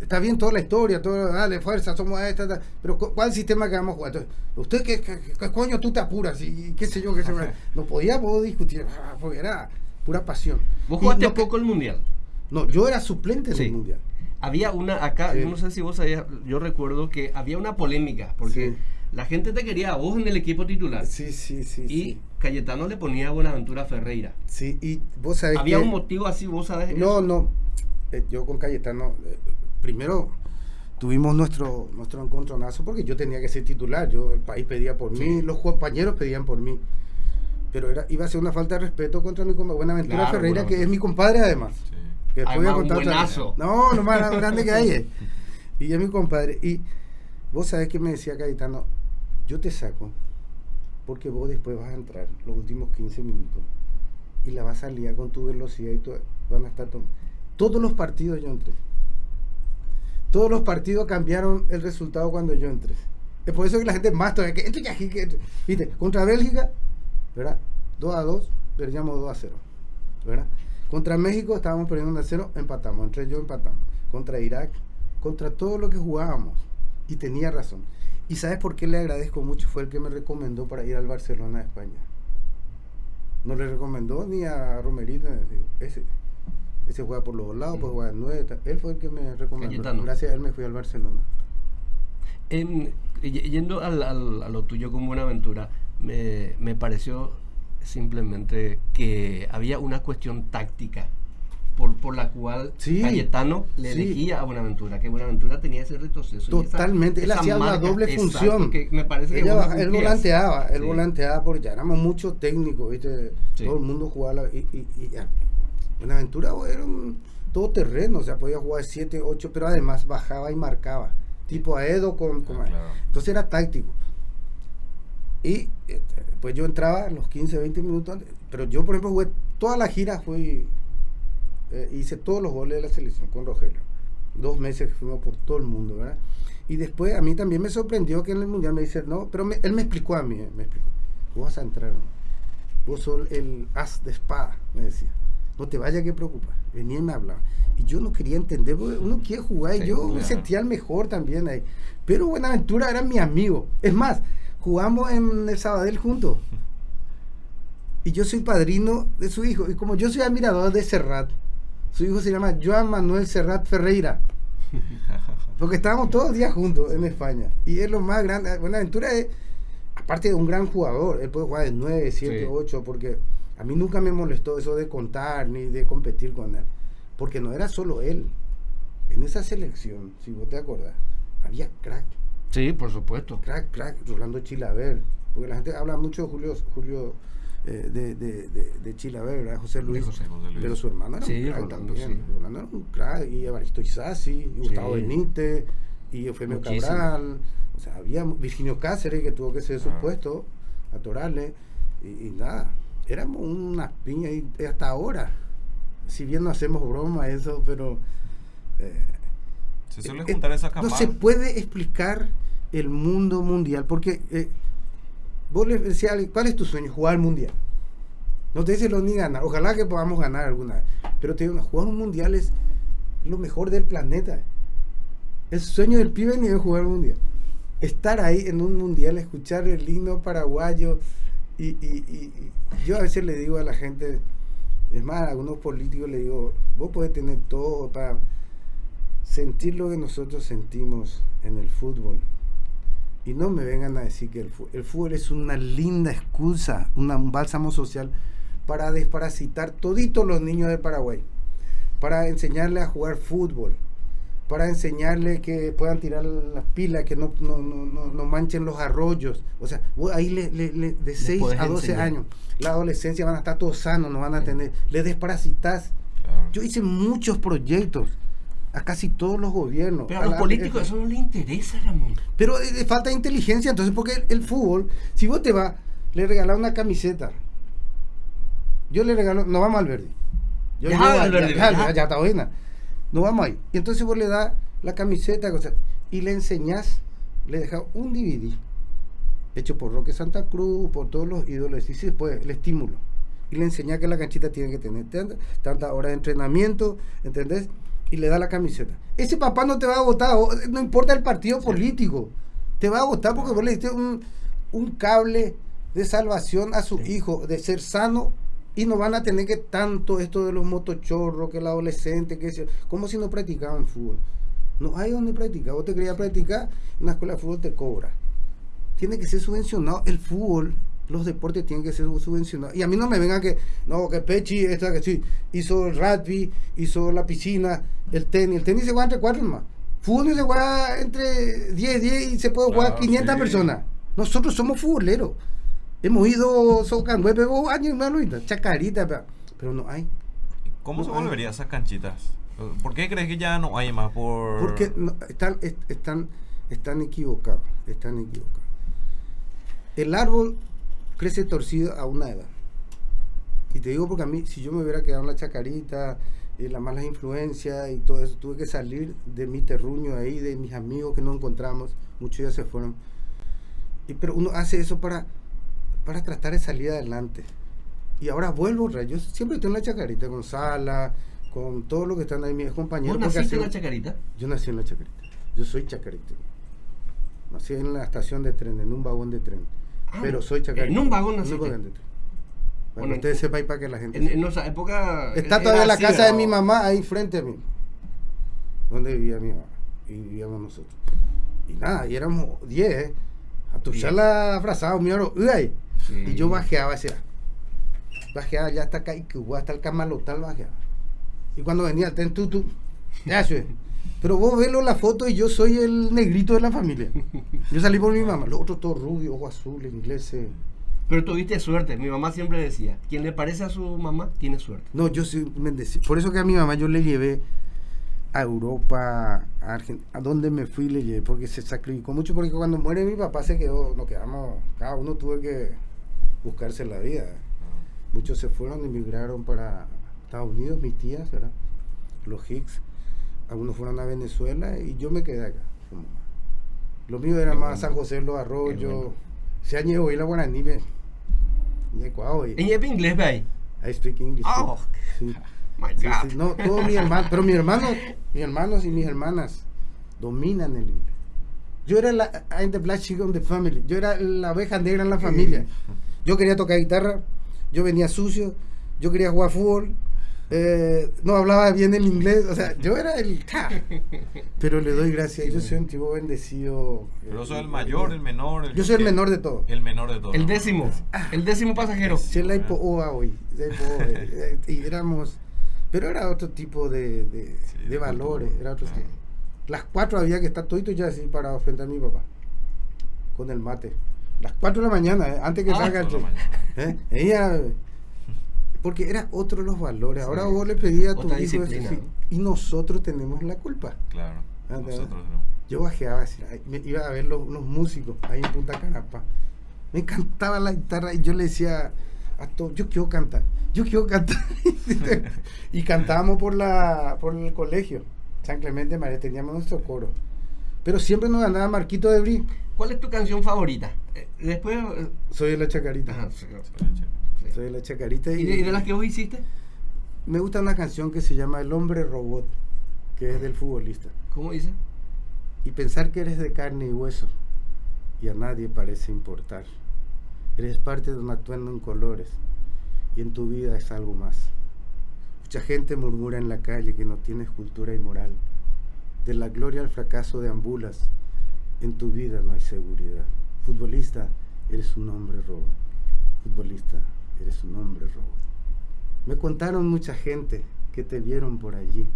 Está bien toda la historia, todo, dale, fuerza, somos esta, pero ¿cuál el sistema que vamos a jugar? Entonces, ¿usted qué, coño tú te apuras? Y qué sé yo, qué sé yo. No podíamos discutir, ah, porque era pura pasión. ¿Vos jugaste poco el Mundial? No, yo era suplente del Mundial había una acá, yo no sé si vos sabías, yo recuerdo que había una polémica, porque La gente te quería a vos en el equipo titular. Sí, sí, sí. Y sí. Cayetano le ponía a Buenaventura Ferreira. Sí, y vos sabés ¿Había que- un motivo así, vos sabés? No, no. Eh, yo con Cayetano, eh, primero tuvimos nuestro nuestro encontronazo porque yo tenía que ser titular. Yo, el país pedía por mí, los compañeros pedían por mí. Pero era, iba a ser una falta de respeto contra mi compa- Buenaventura Claro, Ferreira, Buenaventura. que es mi compadre además. Que después voy a contar otra- buenazo. No, lo más grande que hay. es. Y es mi compadre. Y vos sabés que me decía Cayetano, yo te saco porque vos después vas a entrar los últimos 15 minutos y la vas a liar con tu velocidad y todo, van a estar todos los partidos yo entré. Todos los partidos cambiaron el resultado cuando yo entré. Es por eso que la gente más todavía que entre que entre. Viste, contra Bélgica, ¿verdad? 2 a 2, perdíamos 2 a 0. ¿Verdad? Contra México estábamos perdiendo 1 a 0, empatamos. Entre yo empatamos. Contra Irak, contra todo lo que jugábamos. Y tenía razón. ¿Y sabes por qué le agradezco mucho? Fue el que me recomendó para ir al Barcelona de España. No le recomendó ni a Romerito. digo, ese, ese juega por los dos lados, pues juega en nueve. Él fue el que me recomendó. Cayetano. Gracias a él me fui al Barcelona. En- yendo al- al- a lo tuyo con Buenaventura, me, me pareció simplemente que había una cuestión táctica por, por la cual Sí, Cayetano le sí. elegía a Buenaventura, que Buenaventura tenía ese retroceso. y esa- Totalmente, él esa hacía una marca, doble exacto, función. que me parece que Ella baja- él volanteaba, él Sí. volanteaba porque ya éramos muchos técnicos, ¿viste? Todo el mundo jugaba y, y, y ya. Buenaventura era un todoterreno, o sea, podía jugar 7, 8, pero además bajaba y marcaba. Tipo a Edo con, con- Ah, claro. Entonces era táctico. Y este, pues yo entraba los 15, 20 minutos, antes, pero yo, por ejemplo, jugué toda la gira, fui, eh, hice todos los goles de la selección con Rogelio. Dos meses que fuimos por todo el mundo, ¿verdad? Y después a mí también me sorprendió que en el mundial me dice, no, pero me- él me explicó a mí, eh, me explicó, vos vas a entrar, vos sos el as de espada, me decía. No te vayas que preocupar. Venía y me hablaba. Y yo no quería entender, porque uno quiere jugar y Sí, yo me claro. sentía el mejor también ahí. Pero Buenaventura era mi amigo. Es más, jugamos en el Sabadell juntos. Y yo soy padrino de su hijo. Y como yo soy admirador de Serrat, su hijo se llama Joan Manuel Serrat Ferreira. Porque estábamos todos los días juntos en España. Y es lo más grande. Buenaventura es, aparte de un gran jugador, él puede jugar de 9, 7, Sí. 8, porque a mí nunca me molestó eso de contar ni de competir con él. Porque no era solo él. En esa selección, si vos te acordás, había crack, Sí, por supuesto. crack, crack, Rolando Chilaver. Porque la gente habla mucho de Julio, Julio eh, de, de, de, de Chilaver, ¿verdad? José Luis. José- José Luis. Pero su hermano era Sí, un crack Rolando, también. sí. Rolando era un crack. Y Evaristo Isasi, y Gustavo. Benítez, y Eufemio Muchísimo. Cabral. O sea, había Virginio Cáceres que tuvo que ser su Ah. puesto a Torales. Y, y nada, éramos unas piñas y hasta ahora. Si bien no hacemos broma eso, pero... eh, Se suele eh, juntar esa no se puede explicar el mundo mundial porque eh, vos le decías a alguien, ¿cuál es tu sueño? Jugar al mundial. No te dice lo ni ganar. Ojalá que podamos ganar alguna vez. Pero te digo, jugar un mundial es lo mejor del planeta. El sueño del pibe ni es jugar un mundial. Estar ahí en un mundial, escuchar el himno paraguayo. Y- y- y yo a veces le digo a la gente, es más, a algunos políticos le digo, vos podés tener todo para sentir lo que nosotros sentimos en el fútbol. Y no me vengan a decir que el, fútbol es una linda excusa, una- un bálsamo social para desparasitar toditos los niños de Paraguay, para enseñarle a jugar fútbol, para enseñarle que puedan tirar las pilas, que no, no, no, no- manchen los arroyos. O sea, vos ahí le, le- le- de 6 podés a 12 enseñar. años, la adolescencia van a estar todos sanos, no van a tener, le desparasitas. Claro. Yo hice muchos proyectos a casi todos los gobiernos. Pero a los la- políticos eso no le interesa, Ramón. pero eh, falta inteligencia, entonces, porque el, el fútbol, si vos te vas, le regalas una camiseta. Yo le regalo, no vamos al verde. Yo Ya, llevo Valverde, ya, ya. ya, ya está buena. No vamos ahí. Y entonces vos le das la camiseta cosa, y le enseñás, le dejas un DVD hecho por Roque Santa Cruz, por todos los ídolos, y después el estímulo. Y le enseñás que la canchita tiene que tener tanta- tantas horas de entrenamiento, ¿entendés? Y le da la camiseta. Ese papá no te va a votar, no importa el partido político, te va a votar porque vos le diste un, un cable de salvación a su Sí. hijo, de ser sano, y no van a tener que tanto esto de los motochorros, que el adolescente, que se- como si no practicaban fútbol. No hay donde practicar. Vos te querías practicar, una escuela de fútbol te cobra. tiene que ser subvencionado. El fútbol, los deportes tienen que ser subvencionados. Y a mí no me vengan que, no, que Pechi, esta que sí, hizo el rugby, hizo la piscina, el tenis. El tenis se juega entre cuatro más. Fútbol se juega entre 10, 10 y se puede jugar Claro, 500 sí. personas. Nosotros somos futboleros. Hemos ido Socan Web años más, ahorita, chacarita, pero, pero no hay. ¿Cómo se No hay. volvería esas canchitas? ¿Por qué crees que ya no hay más? Por... Porque no, están, est- están, están equivocados, están equivocados. El árbol crece torcido a una edad. Y te digo porque a mí, si yo me hubiera quedado en la chacarita, eh, las malas influencias y todo eso, tuve que salir de mi terruño ahí, de mis amigos que no encontramos, muchos ya se fueron. Y, pero uno hace eso para, para tratar de salir adelante. Y ahora vuelvo, yo siempre estoy en la chacarita, con Sala, con todo lo que están ahí mis compañeros. ¿Vos naciste en la chacarita? yo nací en la Chacarita. Yo soy chacarita. Nací en la estación de tren, en un vagón de tren. Ah, pero soy chacarita. en un vagón. Para Bueno, que ustedes sepan y para que la gente En, esa época. Está todavía la casa de mi mamá ahí frente a mí. Donde vivía mi mamá. Y vivíamos nosotros. Y nada, y éramos 10, ¿eh? A tu charla abrazado, mi oro. ¡Uy! Sí. Y yo bajeaba hacia. Bajeaba ya hasta acá y que hasta el camalotal bajeaba. Y cuando venía el tren, tú. Ya. Pero vos velo la foto y yo soy el negrito de la familia. Yo salí por mi mamá. Los otros todos rubios, ojos azules, ingleses. Pero tuviste suerte. Mi mamá siempre decía: quien le parece a su mamá tiene suerte. No, yo soy bendecido. Por eso que a mi mamá yo le llevé a Europa, a Argentina, a donde me fui le llevé, porque se sacrificó mucho, porque cuando muere mi papá se quedó, nos quedamos, cada uno tuvo que buscarse la vida. Muchos se fueron, emigraron para Estados Unidos, mis tías, ¿verdad? Los Hicks. Algunos fueron a Venezuela y yo me quedé acá. Lo mío era más. San José los Arroyos. Se añejo y la guaraní, ve. En inglés, ve. I speak English. Oh, sí. my Sí, God. sí, no, todos mis hermanos, pero mis hermanos, mis hermanos y mis hermanas dominan el inglés. Yo era la I'm the black sheep of the family. Yo era la oveja negra en la familia. Yo quería tocar guitarra, yo venía sucio, yo quería jugar fútbol, eh, no hablaba bien el inglés, o sea, yo era el ¡ca! Pero le doy gracias, yo soy un tipo bendecido. Pero soy el mayor, el menor. Yo soy el menor de todos. El menor de todos. El décimo. El décimo pasajero. Sí, la hipo oa hoy. eh, y éramos. Pero era otro tipo de, de, Sí, de de valores. Era otro Ah. tipo. Las cuatro había que estar todito ya así parado frente a mi papá. Con el mate. Las cuatro de la mañana, eh, antes que Ah. salga el. ¿Eh? Ella. Porque era otro los valores. Ahora Sí. vos le pedías a tu Otra hijo ¿no? Y nosotros tenemos la culpa. Claro. Nosotros no. Yo bajeaba así, ay, me iba a ver los, los músicos ahí en Punta Carapa. Me encantaba la guitarra y yo le decía a todos, yo quiero cantar, yo quiero cantar. y cantábamos por la por el colegio, San Clemente María, teníamos nuestro coro. Pero siempre nos ganaba Marquito de Brí. ¿Cuál es tu canción favorita? Eh, después. eh, Soy de la chacarita. ajá, sí, Sí. Soy de la chacarita. ¿Y de, y de las que vos hiciste? Me gusta una canción que se llama El hombre robot, que es del futbolista. ¿Cómo dice? y pensar que eres de carne y hueso y a nadie parece importar. Eres parte de un atuendo en colores y en tu vida es algo más. Mucha gente murmura en la calle que no tienes cultura y moral. De la gloria al fracaso deambulas, en tu vida no hay seguridad. Futbolista, eres un hombre robo. Futbolista, eres un hombre robo. Me contaron mucha gente que te vieron por allí,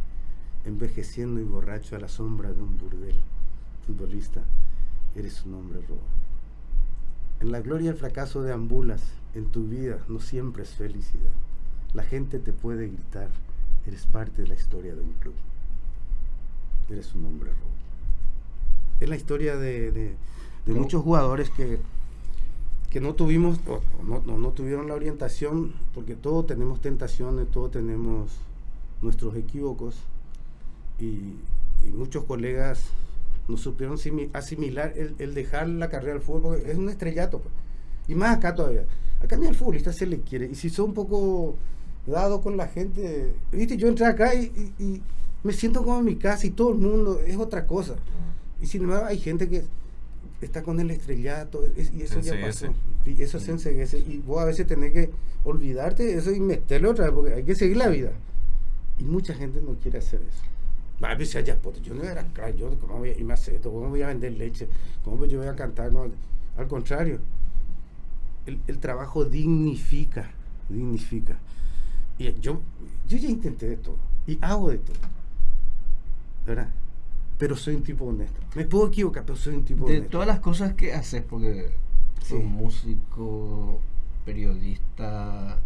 envejeciendo y borracho a la sombra de un burdel. Futbolista, eres un hombre robo. En la gloria y el fracaso deambulas, en tu vida no siempre es felicidad. La gente te puede gritar, eres parte de la historia de un club. Eres un hombre robo. Es la historia de, de- de muchos jugadores que, que no tuvimos, o no, no- no tuvieron la orientación, porque todos tenemos tentaciones, todos tenemos nuestros equívocos, y, y muchos colegas no supieron simi- asimilar el, el dejar la carrera del fútbol, porque es un estrellato, pues. y más acá todavía. Acá ni al futbolista se le quiere, y si son un poco dado con la gente, viste, yo entré acá y, y- y me siento como en mi casa y todo el mundo es otra cosa. Y sin embargo hay gente que está con el estrellato es- y eso ya pasó. Y eso se enseguece. Y vos a veces tenés que olvidarte de eso y meterle otra vez porque hay que seguir la vida. Y mucha gente no quiere hacer eso. Va, pues, ya, puto, yo no era crack, yo cómo voy a irme a hacer esto, cómo voy a vender leche, cómo yo voy a cantar. No, Al contrario, el, el trabajo dignifica, dignifica. Y yo, yo ya intenté de todo y hago de todo. ¿Verdad? Pero soy un tipo honesto. Me puedo equivocar, pero soy un tipo De honesto. todas las cosas que haces, porque Sí. músico, periodista,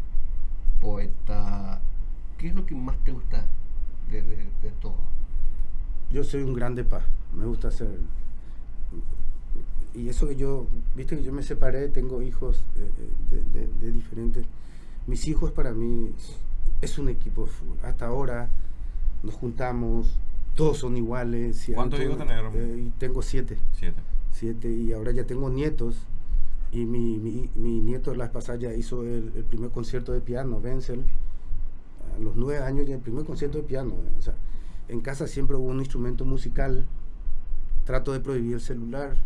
poeta, ¿qué es lo que más te gusta de, de- de todo? Yo soy un grande paz. Me gusta hacer. Y eso que yo, viste que yo me separé, tengo hijos eh, de, de- de diferentes. Mis hijos para mí es un equipo de fútbol. Hasta ahora nos juntamos, todos son iguales. y ¿Cuántos hijos tenés? eh, tengo siete. Siete. siete y ahora ya tengo nietos y mi, mi, mi nieto la pasada ya hizo el, el primer concierto de piano, Wenzel, a los nueve años ya el primer concierto de piano. O sea, en casa siempre hubo un instrumento musical, trato de prohibir el celular.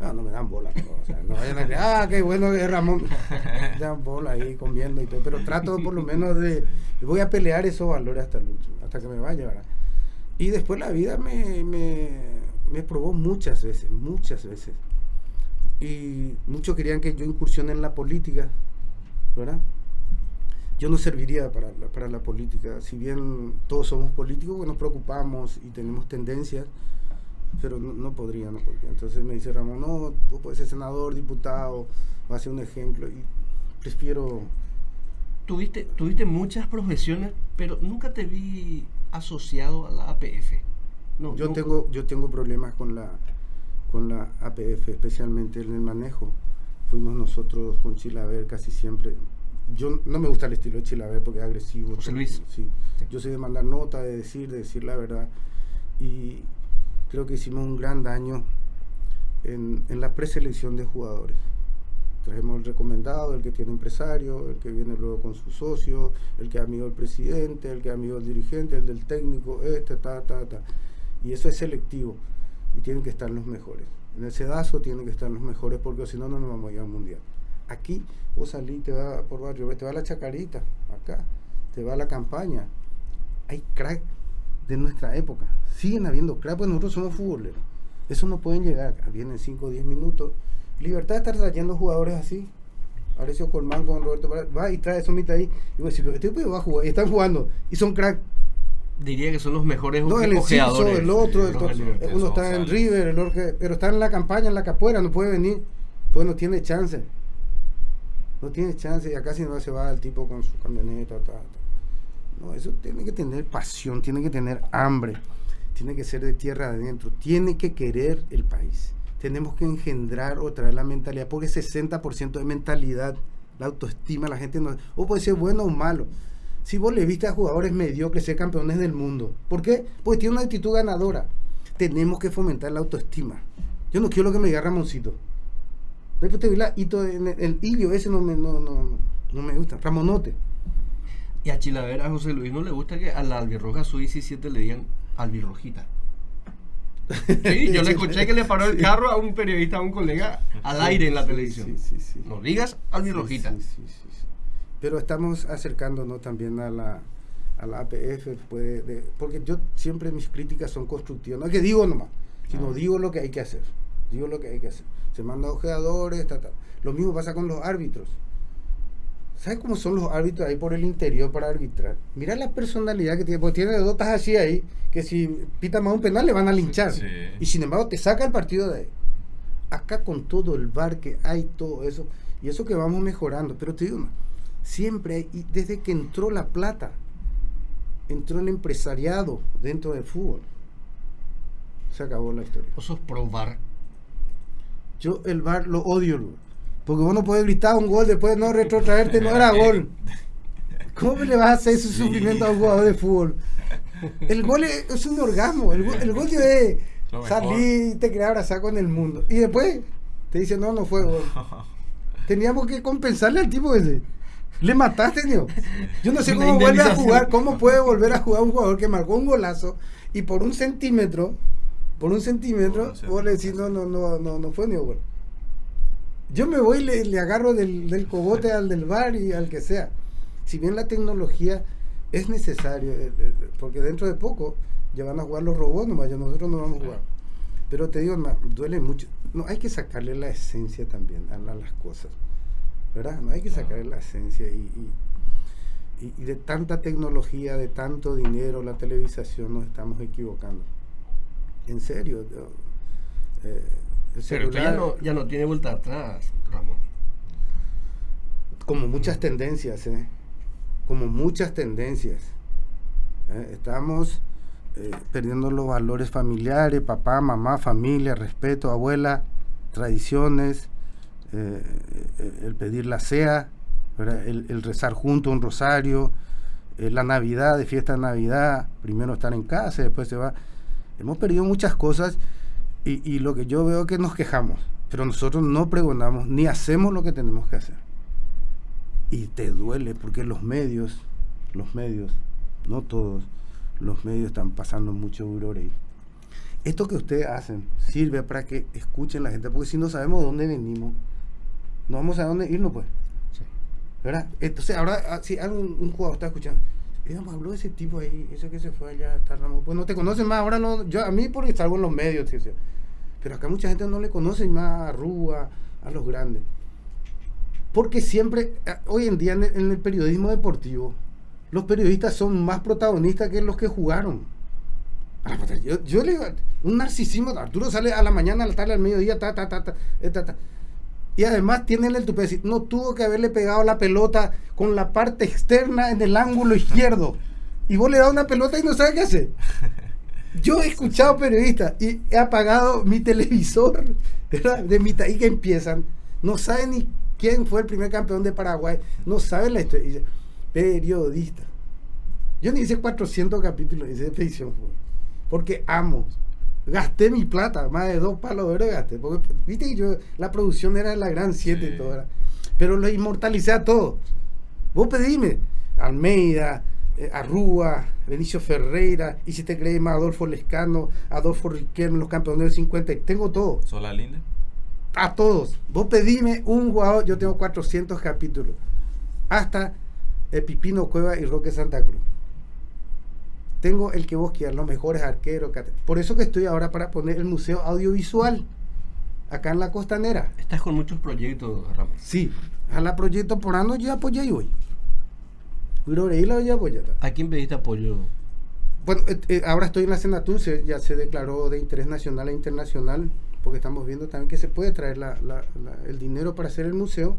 Ah, no me dan bola, pero, o sea, no vayan a decir, ah, qué bueno que es Ramón. Me dan bola ahí comiendo y todo, pero trato por lo menos de, voy a pelear esos valores hasta hasta que me vaya, ¿verdad? Y después la vida me, me, me probó muchas veces, muchas veces. Y muchos querían que yo incursione en la política, ¿verdad? Yo no serviría para la, para la política. Si bien todos somos políticos, pues nos preocupamos y tenemos tendencias, pero no, podría, no podría. Entonces me dice Ramón, no, vos puedes ser senador, diputado, va a ser un ejemplo. Y prefiero Tuviste, tuviste muchas profesiones, pero nunca te vi asociado a la APF. No, Yo no- tengo, yo tengo problemas con la, con la APF, especialmente en el manejo. Fuimos nosotros con Chilaver casi siempre. Yo no me gusta el estilo de Chilaver porque es agresivo. José Luis. Sí. Sí. Yo soy de mandar nota, de decir, de decir la verdad. Y creo que hicimos un gran daño en, en la preselección de jugadores. Trajimos el recomendado, el que tiene empresario, el que viene luego con su socio, el que es amigo del presidente, el que es amigo del dirigente, el del técnico, este, ta, ta, ta. Y eso es selectivo y tienen que estar los mejores. En el sedazo tienen que estar los mejores porque si no, no nos vamos a ir al mundial. Aquí vos salís, te va por barrio, te va la chacarita, acá, te va la campaña. Hay crack de nuestra época. Siguen habiendo crack, pues nosotros somos futboleros. Eso no pueden llegar. Vienen 5 o 10 minutos. Libertad de estar trayendo jugadores así. Arecio Colmán con Roberto Pará, va y trae eso mitad ahí. Y vos decís, pero este tipo va a jugar. Y están jugando. Y son crack. Diría que son los mejores No, el Enciso, el otro, el Los to- del- el uno está en. River, el otro pero está en la campaña, en la capuera, no puede venir, pues no tiene chance. No tiene chance, y acá si no se va el tipo con su camioneta. ta, ta. No, eso tiene que tener pasión, tiene que tener hambre, tiene que ser de tierra adentro, tiene que querer el país. Tenemos que engendrar o traer la mentalidad, porque 60% de mentalidad, la autoestima, la gente no. O puede ser bueno o malo. Si vos le viste a jugadores mediocres ser campeones del mundo, ¿por qué? Porque tiene una actitud ganadora. Tenemos que fomentar la autoestima. Yo no quiero lo que me diga Ramoncito. Después te vi la hito en el, el ese no me, no, no, no me gusta. Ramonote. Y a Chilaver, a José Luis, no le gusta que a la albirroja su 17 le digan albirrojita. Sí, yo le escuché que le paró el carro a un periodista, a un colega, al aire en la televisión. No digas albirrojita. Pero estamos acercándonos también a la, a la APF, puede, de- porque yo siempre mis críticas son constructivas. No es que digo nomás, sino Ah. digo lo que hay que hacer. Digo lo que hay que hacer. Se manda ojeadores, ta, ta. Lo mismo pasa con los árbitros. ¿Sabes cómo son los árbitros ahí por el interior para arbitrar? Mira la personalidad que tiene, porque tiene dotas así ahí, que si pita más un penal le van a linchar. Sí. Y sin embargo te saca el partido de ahí. Acá con todo el bar que hay, todo eso, y eso que vamos mejorando, pero te digo, siempre hay, y desde que entró la plata, entró el empresariado dentro del fútbol. Se acabó la historia. Vos sos pro bar. Yo el bar lo odio, porque vos no puedes gritar un gol después de no retrotraerte, no era gol. ¿Cómo le vas a hacer ese sufrimiento a un jugador de fútbol? El gol es, es un orgasmo, el, gol- el gol mejor. salir y te quedas abrazado con el mundo. Y después te dice, no, no fue gol. Teníamos que compensarle al tipo ese. Le mataste, tío. Yo no sé cómo vuelve a jugar, cómo puede volver a jugar un jugador que marcó un golazo y por un centímetro, por un centímetro, vos le decís, no, no, no, no, no fue ni gol. Yo me voy y le, le agarro del, del cogote al del bar y al que sea. Si bien la tecnología es necesario, eh, eh, porque dentro de poco ya van a jugar los robots nomás, nosotros no vamos a jugar. Pero te digo, duele mucho. No, hay que sacarle la esencia también a, la- las cosas. ¿Verdad? No hay que sacarle la esencia. Y, y- y- y de tanta tecnología, de tanto dinero, la televisación, nos estamos equivocando. En serio. yo, eh, el Pero esto ya celular- no, ya no tiene vuelta atrás, Ramón. como muchas tendencias, ¿eh? como muchas tendencias. ¿eh? Estamos eh, perdiendo los valores familiares, papá, mamá, familia, respeto, abuela, tradiciones, eh, el pedir la sea, el, el rezar junto un rosario, eh, la Navidad, de fiesta de Navidad, primero estar en casa, después se va. Hemos perdido muchas cosas y, y lo que yo veo es que nos quejamos, pero nosotros no pregonamos ni hacemos lo que tenemos que hacer y te duele porque los medios, los medios, no todos, los medios están pasando mucho ahí. Esto que ustedes hacen sirve para que escuchen la gente, porque si no sabemos de dónde venimos, no vamos a dónde irnos, pues. Sí. ¿Verdad? Entonces, ahora, ah, si algún un jugador está escuchando, "Eh, me habló de ese tipo ahí, ese que se fue allá, está Ramón". pues no te conocen más, ahora no, yo a mí porque salgo en los medios, tío, tío. Pero acá mucha gente no le conoce más a Rúa, a los grandes. Porque siempre, eh, hoy en día en el, periodismo deportivo, los periodistas son más protagonistas que los que jugaron. A la puta, Yo, yo le digo, un narcisismo, Arturo sale a la mañana, a la tarde, al mediodía, ta, ta, ta, ta, eh, ta, ta. Y además tiene el decir, no tuvo que haberle pegado la pelota con la parte externa en el ángulo izquierdo. Y vos le das una pelota y no sabes qué hacer. Yo he escuchado periodistas y he apagado mi televisor ¿verdad? de mitad y que empiezan. No saben ni quién fue el primer campeón de Paraguay. No saben la historia. Y dice, periodista. Yo ni hice 400 capítulos de expedición. fue, Porque amo. Gasté mi plata. Más de dos palos de oro gasté. Porque, viste que yo, la producción era la gran 7 y Sí. todo. ¿verdad? Pero lo inmortalicé a todo. Vos pedime. Almeida, Arrúa, Benicio Ferreira, y si te crees más Adolfo Lescano, Adolfo Riquelme, los campeones del 50, tengo todo, Sola Linde. a todos. Vos pedime un jugador, yo tengo 400 capítulos, hasta eh, Pipino Cueva y Roque Santa Cruz. Tengo el que vos quieras, los mejores arqueros. Por eso que estoy ahora para poner el museo audiovisual, acá en la costanera. Estás con muchos proyectos, Ramón. Sí, a la proyecto por ano ya apoyé hoy. La ya apoyé. ¿A quién pediste apoyo? Bueno, eh, eh, ahora estoy en la Senatur, se- ya se declaró de interés nacional e internacional, porque estamos viendo también que se puede traer la- la- la- el dinero para hacer el museo,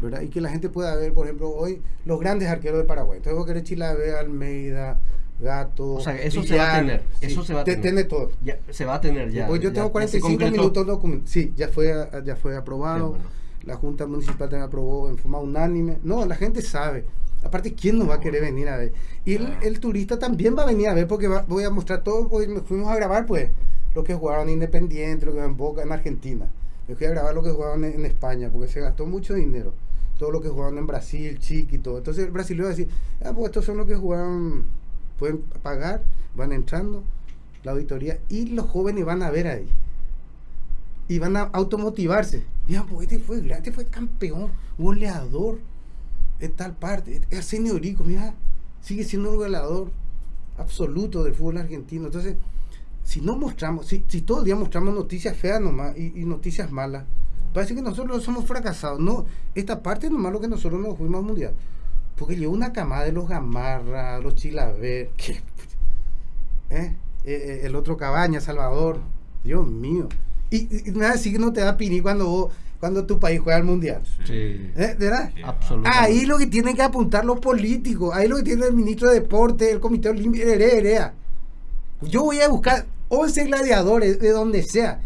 ¿verdad? Y que la gente pueda ver, por ejemplo, hoy los grandes arqueros de Paraguay. Entonces vos querés Chilabe, Almeida, Gato. O sea, eso se va a tener, eso se va a te- tener. Tiene todo. Ya, se va a tener ya. Pues yo ya- tengo ya se 45 concretó. minutos document- Sí, ya fue, ya fue aprobado. Bueno. La Junta Municipal también aprobó en forma unánime. No, la gente sabe. Aparte, ¿quién nos va a querer venir a ver? Y el, el turista también va a venir a ver porque va- voy a mostrar todo. Hoy me fuimos a grabar, pues, lo que jugaron en Independiente, lo que en Boca, en Argentina. Me fui a grabar lo que jugaban en, en España porque se gastó mucho dinero. Todo lo que jugaban en Brasil, Chiqui todo. Entonces el brasileño va a decir, ah, pues estos son los que jugaron, pueden pagar, van entrando, la auditoría, y los jóvenes van a ver ahí y van a automotivarse. Mira, pues este fue grande, este fue campeón, goleador en tal parte. Es señorico, mira, sigue siendo un goleador absoluto del fútbol argentino. Entonces, si no mostramos, si, si todo el día mostramos noticias feas nomás y, noticias malas, parece que nosotros somos fracasados. No, esta parte es nomás lo que nosotros nos fuimos al mundial. Porque llegó una camada de los Gamarra, los Chilaver, ¿eh? Eh, eh, el otro Cabaña, Salvador. Dios mío. Y, y, y me vas a decir que no te da pini cuando vos- cuando tu país juega al mundial. Sí. ¿Eh? ¿De verdad? Sí. Absolutamente. Ahí lo que tienen que apuntar los políticos, ahí lo que tiene el ministro de Deporte, el Comité Olímpico, herea, herea. Yo voy a buscar 11 gladiadores de donde sea.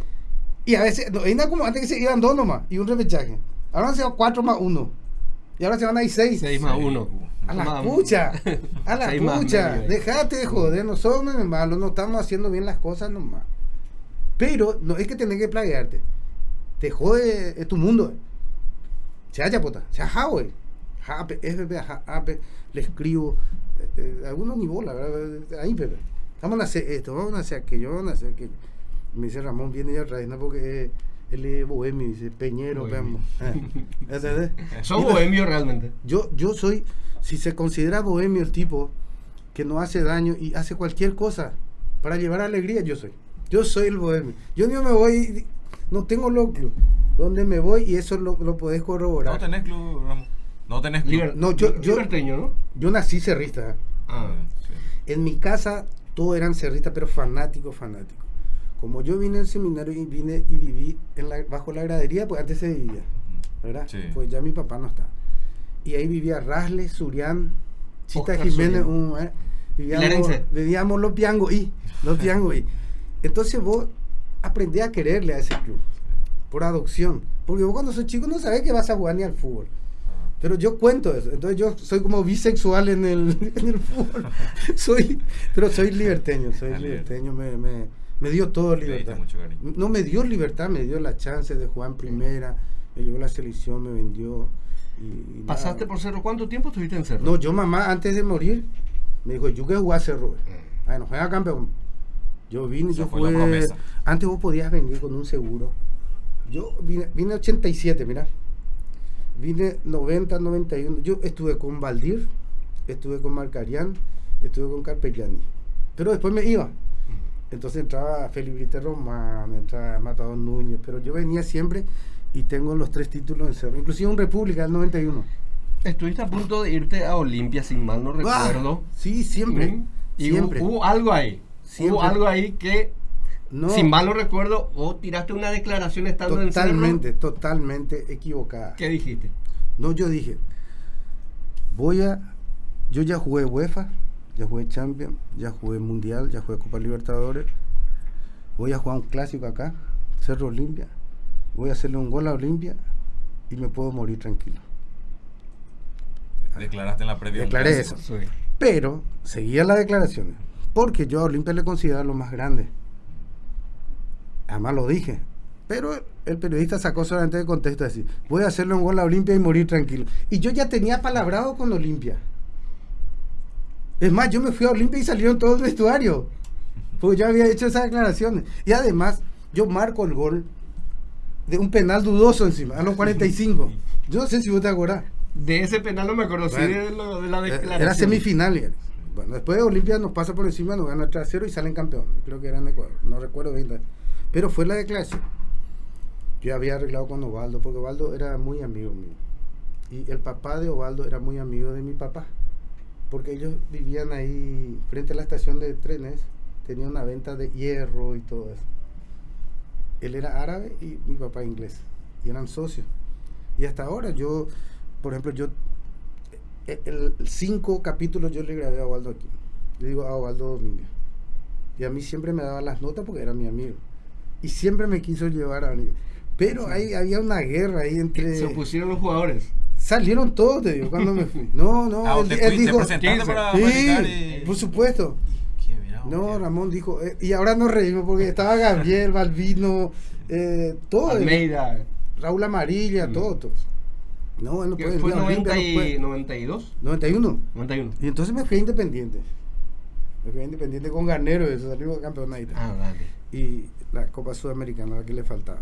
Y a veces, no, era como antes que se iban dos nomás y un repechaje. Ahora se van cuatro más uno. Y ahora se van a ir seis. 6 más 1. A la pucha, a la pucha, dejate de joder, no somos malos, no estamos haciendo bien las cosas nomás. Pero no es que tenés que plaguearte, te jode es tu mundo. Se haya puta, se haja, güey. Jape, FP, jape, le escribo, eh, eh, algunos ni bola, ¿verdad? ahí, Pepe. Vamos a hacer esto, vamos a hacer aquello, vamos a hacer aquello. Me dice Ramón, viene ya vez, ¿no? Porque eh, él es bohemio, dice Peñero, Bohemio. veamos. Y la- bohemios realmente. yo, yo soy, si se considera bohemio el tipo que no hace daño y hace cualquier cosa para llevar alegría, yo soy. Yo soy el bohemio. Yo no me voy, no tengo los club. Donde me voy y eso lo, lo podés corroborar. No tenés club, Ramón. No tenés club. Liber- No, yo- yo- liberteño, ¿no? Yo nací cerrista. Ah. Sí. En mi casa todos eran cerristas, pero fanáticos, fanáticos. Como yo vine al seminario y vine y viví en la- bajo la gradería, pues antes se vivía, ¿verdad? Sí. Pues ya mi papá no está. Y ahí vivía Rasle, Surián, Chita Oscar Jiménez, un, eh, vivíamos, vivíamos los piangos y los piangos y. Entonces vos aprendés a quererle a ese club por adopción. Porque vos cuando sos chico no sabés que vas a jugar ni al fútbol. Ah. Pero yo cuento eso. Entonces yo soy como bisexual en el, en el fútbol. soy, pero soy liberteño, soy Ah, liberteño. Me, me, me dio todo libertad. mucho. No me dio libertad, me dio la chance de jugar en primera. Me llevó la selección, me vendió. Y, y nada. ¿Pasaste por Cerro? ¿Cuánto tiempo estuviste en Cerro? No, yo mamá antes de morir me dijo, yo que jugar a Cerro. Mm. Bueno, juega campeón. Yo vine, Esa yo fue. Antes vos podías venir con un seguro. Yo vine, vine 87, mira. Vine 90, 91. Yo estuve con Valdir, estuve con Marcarián, estuve con Carpellani. Pero después me iba. Entonces entraba Felipe Román, entraba Matador Núñez. Pero yo venía siempre y tengo los tres títulos en Cerro. Inclusive un República del 91. Estuviste a punto de irte a Olimpia, sin mal no recuerdo. Ah, sí, siempre. Mm. Y siempre. Hubo, hubo algo ahí. Siempre. Hubo algo ahí que, No, sin mal no recuerdo, o tiraste una declaración estando totalmente, en Cerro. totalmente equivocada. ¿Qué dijiste? No, yo dije, voy a, yo ya jugué UEFA, ya jugué Champions, ya jugué Mundial, ya jugué Copa Libertadores, voy a jugar un clásico acá, Cerro Olimpia, voy a hacerle un gol a Olimpia y me puedo morir tranquilo. Declaraste en la previa. Declaré eso. Sí. Pero seguía las declaraciones, porque yo a Olimpia le considero lo más grande. Además lo dije. Pero el periodista sacó solamente de contexto decir, voy a hacerle un gol a Olimpia y morir tranquilo. Y yo ya tenía palabrado con Olimpia. Es más, yo me fui a Olimpia y salieron todos el vestuario. Porque yo había hecho esas declaraciones. Y además, yo marco el gol de un penal dudoso encima, a los 45. Yo no sé si vos te acordás. De ese penal no me Bueno, de, lo- de la Eh, declaración. Era semifinal. Bueno, después Olimpia nos pasa por encima, nos gana 3 a 0 y salen campeón. Creo que era en Ecuador, no recuerdo bien. Pero fue la declaración. Yo había arreglado con Ovaldo, porque Ovaldo era muy amigo mío. Y el papá de Ovaldo era muy amigo de mi papá. Porque ellos vivían ahí frente a la estación de trenes, tenían una venta de hierro y todo eso. Él era árabe y mi papá inglés. Y eran socios. Y hasta ahora yo, por ejemplo, yo eh, el cinco capítulos yo le grabé a Waldo aquí. Le digo a Waldo Domínguez. Y a mí siempre me daba las notas porque era mi amigo. Y siempre me quiso llevar a mí. Pero ahí había una guerra ahí entre... Se opusieron los jugadores. Salieron todos, te digo, cuando me fui. No, no, Ah, él, te, dijo... presentaste 15. para Sí, practicar y- por supuesto. No, Ramón dijo... eh, y ahora nos reímos porque estaba Gabriel, Balvino, eh, todo. Almeida. Raúl Amarilla, Mm. todo, todo. No, él no puede ¿Fue venir a Olimpia, 90 no y puede. 92? 91. 91. Y entonces me fui a Independiente. Me fui a Independiente con Garnero, eso salimos campeón ahí. Ah, dale. Y la Copa Sudamericana, la que le faltaba.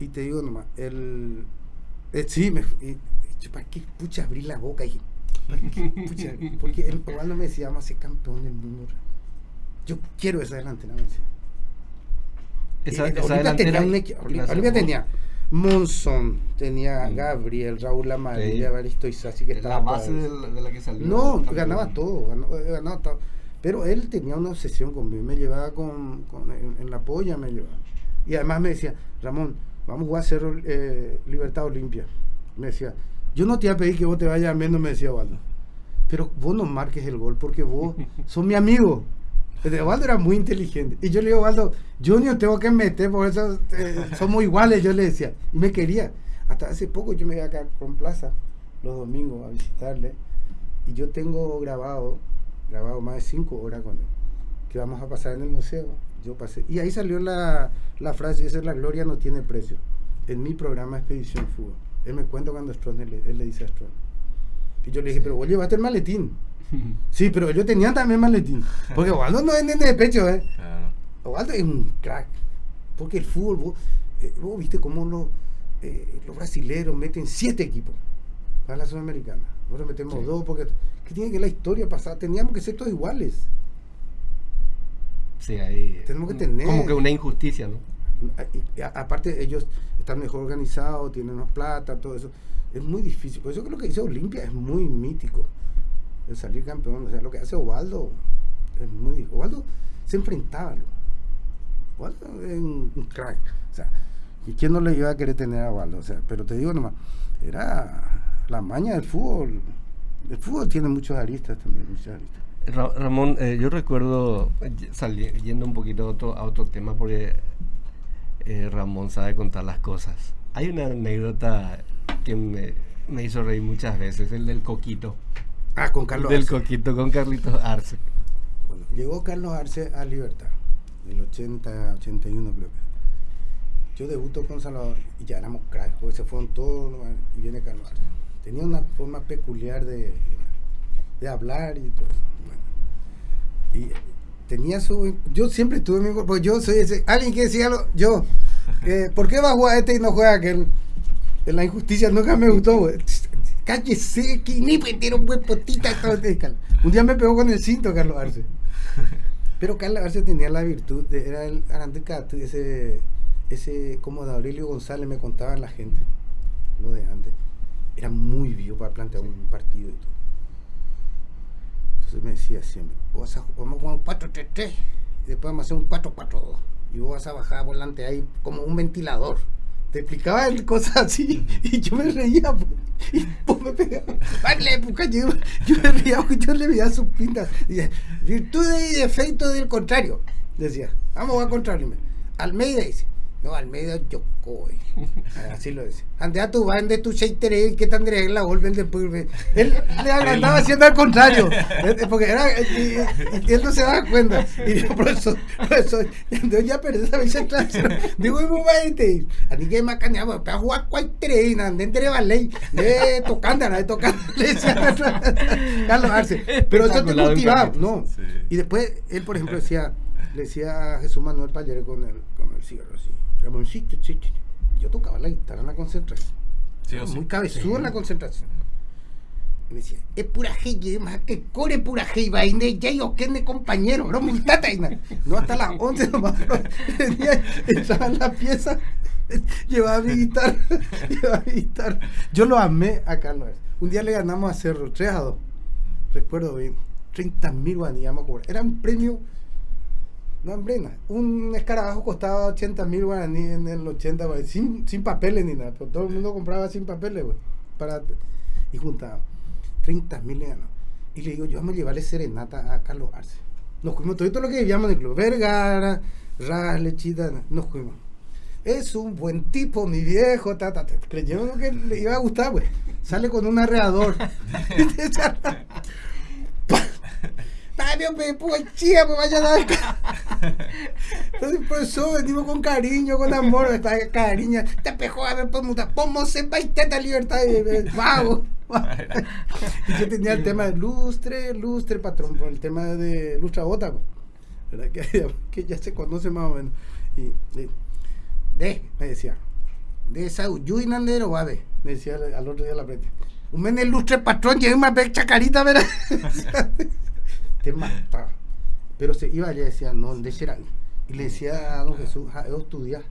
Y te digo nomás, el. eh, sí, me y yo, ¿Para qué pucha abrí la boca? Y dije, ¿para qué pucha? Porque el Ovaldo me decía, vamos a ser campeón del mundo. Yo quiero esa delantera, me decía. Esa, Y esa delantera. tenía, un Olimpia tenía Monzón, tenía. Gabriel, Raúl Amarilla, Sí. Evaristo Isasi, que estaba La base de la, de la que salió. No, ganaba todo, ganó- eh, ganaba todo. Pero él tenía una obsesión conmigo, me llevaba con, con- en, en la polla, me llevaba. Y además me decía, Ramón, vamos a jugar a Cerro eh, Libertad Olimpia. Me decía, yo no te voy a pedir que vos te vayas menos, me decía Waldo. Pero vos no marques el gol porque vos sos mi amigo. Waldo era muy inteligente. Y yo le digo, Waldo, Junior tengo que meter, por eso eh, somos iguales, yo le decía. Y me quería. Hasta hace poco yo me iba acá con Plaza los domingos a visitarle. Y yo tengo grabado, grabado más de cinco horas con él, que vamos a pasar en el museo. Yo pasé. Y ahí salió la, la frase, esa es la gloria no tiene precio. En mi programa Expedición Fútbol. Él me cuenta cuando Stroner le, él le dice a Stroner. Y yo le dije, pero vos llevaste el maletín. Sí, pero ellos tenían también maletín. Porque Waldo no es nene de pecho, ¿eh? Claro. Waldo es un crack. Porque el fútbol, vos, eh, vos viste cómo lo- eh, los brasileros meten siete equipos para la Sudamericana. Nosotros metemos Sí. dos porque. ¿Qué tiene que ver la historia pasada? Teníamos que ser todos iguales. Sí, ahí. Tenemos que tener. Como que una injusticia, ¿no? A- aparte, ellos están mejor organizados, tienen más plata, todo eso. Es muy difícil. Por eso creo que dice Olimpia es muy mítico. El salir campeón. O sea, lo que hace Ovaldo es muy. Ovaldo se enfrentaba. Ovaldo es un, crack. O sea, ¿y quién no le iba a querer tener a Ovaldo? O sea, pero te digo nomás, era la maña del fútbol. El fútbol tiene muchos aristas también, muchas aristas. Ra- Ramón, eh, yo recuerdo, eh, sali- yendo un poquito a otro, a otro tema, porque eh, Ramón sabe contar las cosas. Hay una anécdota que me, me hizo reír muchas veces, el del coquito. Ah, con Carlos del Arce. coquito con Carlitos Arce. Bueno, llegó Carlos Arce a Libertad, del 80, 81 creo que. Yo debuto con Salvador y ya éramos cracks, porque se fueron todos y viene Carlos Arce. Tenía una forma peculiar de, de hablar y todo eso. Bueno. Y tenía su... Yo siempre tuve mi... Porque yo soy ese... Alguien que decía algo, yo. eh, ¿Por qué va a jugar este y no juega aquel? En la injusticia nunca me gustó, güey. Cállese, que ni un buen potita. Un día me pegó con el cinto Carlos Arce. Pero Carlos Arce tenía la virtud, de, era el arantecato, ese, ese, como de Aurelio González me contaban la gente, lo de antes. Era muy vivo para plantear un partido y todo. Entonces me decía siempre, "Vos vas a- vamos a jugar un 4-3-3 y después vamos a hacer un 4-4-2. Y vos vas a bajar volante ahí como un ventilador. Te explicaba cosas así y yo me reía. pues, Y vos me pegabas. En la época yo, yo me porque yo le veía sus pintas. Decía, virtudes y defectos del contrario. Decía, vamos a contrario. Almeida dice, no, Almeida Yokoi. Así lo dice. Andea tu van de tu cheitere que tendré en la golpe después. Él le agrandaba haciendo al contrario. Eh, Porque era. Y, y- y él no se daba cuenta. Y yo, profesor, profesor, ya perdí esa vez clase. Digo, y este. A mí que me caneaba, para jugar cualquier na, de entre ballet, de tocando, de tocando. Le decía Carlos Arce. Pero eso te motivaba. ¿no? Y después, él, por ejemplo, decía, le decía a Jesús Manuel Pallere con el, con el cigarro así, Ramoncito, chi, chi". yo tocaba la guitarra en la concentración. Sí o sí. Muy cabezudo en la concentración. Y me decía, es pura más que core pura gente, vaina, ya yo que de compañero, bro, multata, y na". no hasta las 11 nomás, pero venía, entraba en la pieza, llevaba mi guitarra, llevaba mi guitarra. Yo lo amé a Carlos. Un día le ganamos a Cerro, 3 a 2, recuerdo bien, 30 mil guaní, íbamos a cobrar. Era un premio, no hambrena, un escarabajo costaba 80 mil guaraní en el 80, güey, sin, sin papeles ni nada, pero todo el mundo compraba sin papeles, güey, para, y juntaba 30 mil le ganó. Y le digo, yo vamos a llevarle serenata a Carlos Arce. Nos fuimos todo lo que vivíamos en el club, Vergara, Ras, Lechita, nos fuimos. Es un buen tipo, mi viejo, ta, ta, ta. Creyeron que le iba a gustar, güey. Sale con un arreador. Hombre, pues chía, pues vaya a dar. Entonces, por eso venimos con cariño, con amor, esta cariño. Te pejó a ver, pues, muta, pomos en baiteta libertad. y, eh, Vago. Y yo tenía el tema de lustre, lustre, patrón, por el tema de lustra bota, pues. ¿verdad? Que, que ya se conoce más o menos. Y, y, de, me decía, de va a ver, me decía al, al otro día la frente. Un men el lustre patrón, lleva una becha carita, ¿verdad? Te mataba. Pero se iba allá y decía, no, ¿dónde será? Y le decía a don Jesús, "Ja, yo estudiar,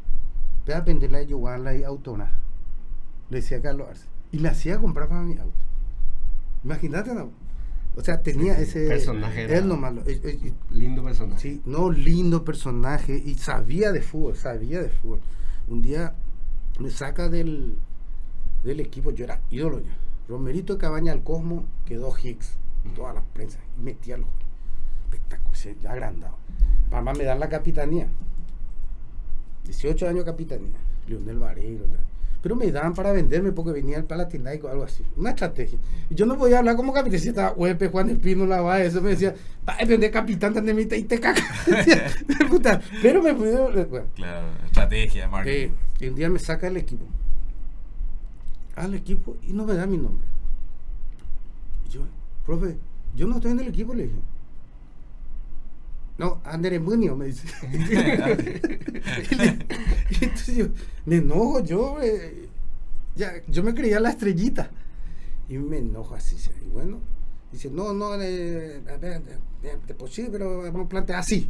ve a venderla y llevarla y autonar. Le decía a Carlos Arce. Y me hacía comprar para mi auto. Imagínate, ¿no? O sea, tenía ese... Personaje era- Él nomás. lo- eh, eh, Lindo personaje. Sí, no, lindo personaje y sabía de fútbol, sabía de fútbol. Un día me saca del, del equipo, yo era ídolo ya. Romerito Cabaña al Cosmo quedó Hicks, toda la prensa, y metía los espectáculo, sí, ya agrandado. Mamá me dan la capitanía. 18 años capitanía, Leonel Vareiro. tal. Pero me daban para venderme porque venía el Palatinaico algo así. Una estrategia. Yo no podía hablar como capitán. Si estaba Huepe, Juan Espino, la va, eso me decía, va a vender capitán de mitad y te. Puta, Pero me pudieron. Bueno, Claro, estrategia marketing. eh, un día me saca el equipo. Al equipo y no me da mi nombre. Profe, yo no estoy en el equipo, le dije. No, Andrés Munio, me dice. y, entonces yo, me enojo, yo, eh, ya, yo me creía la estrellita. Y me enojo así. sí, Y bueno, dice, no, no, eh, eh, posible, pero vamos a plantear así.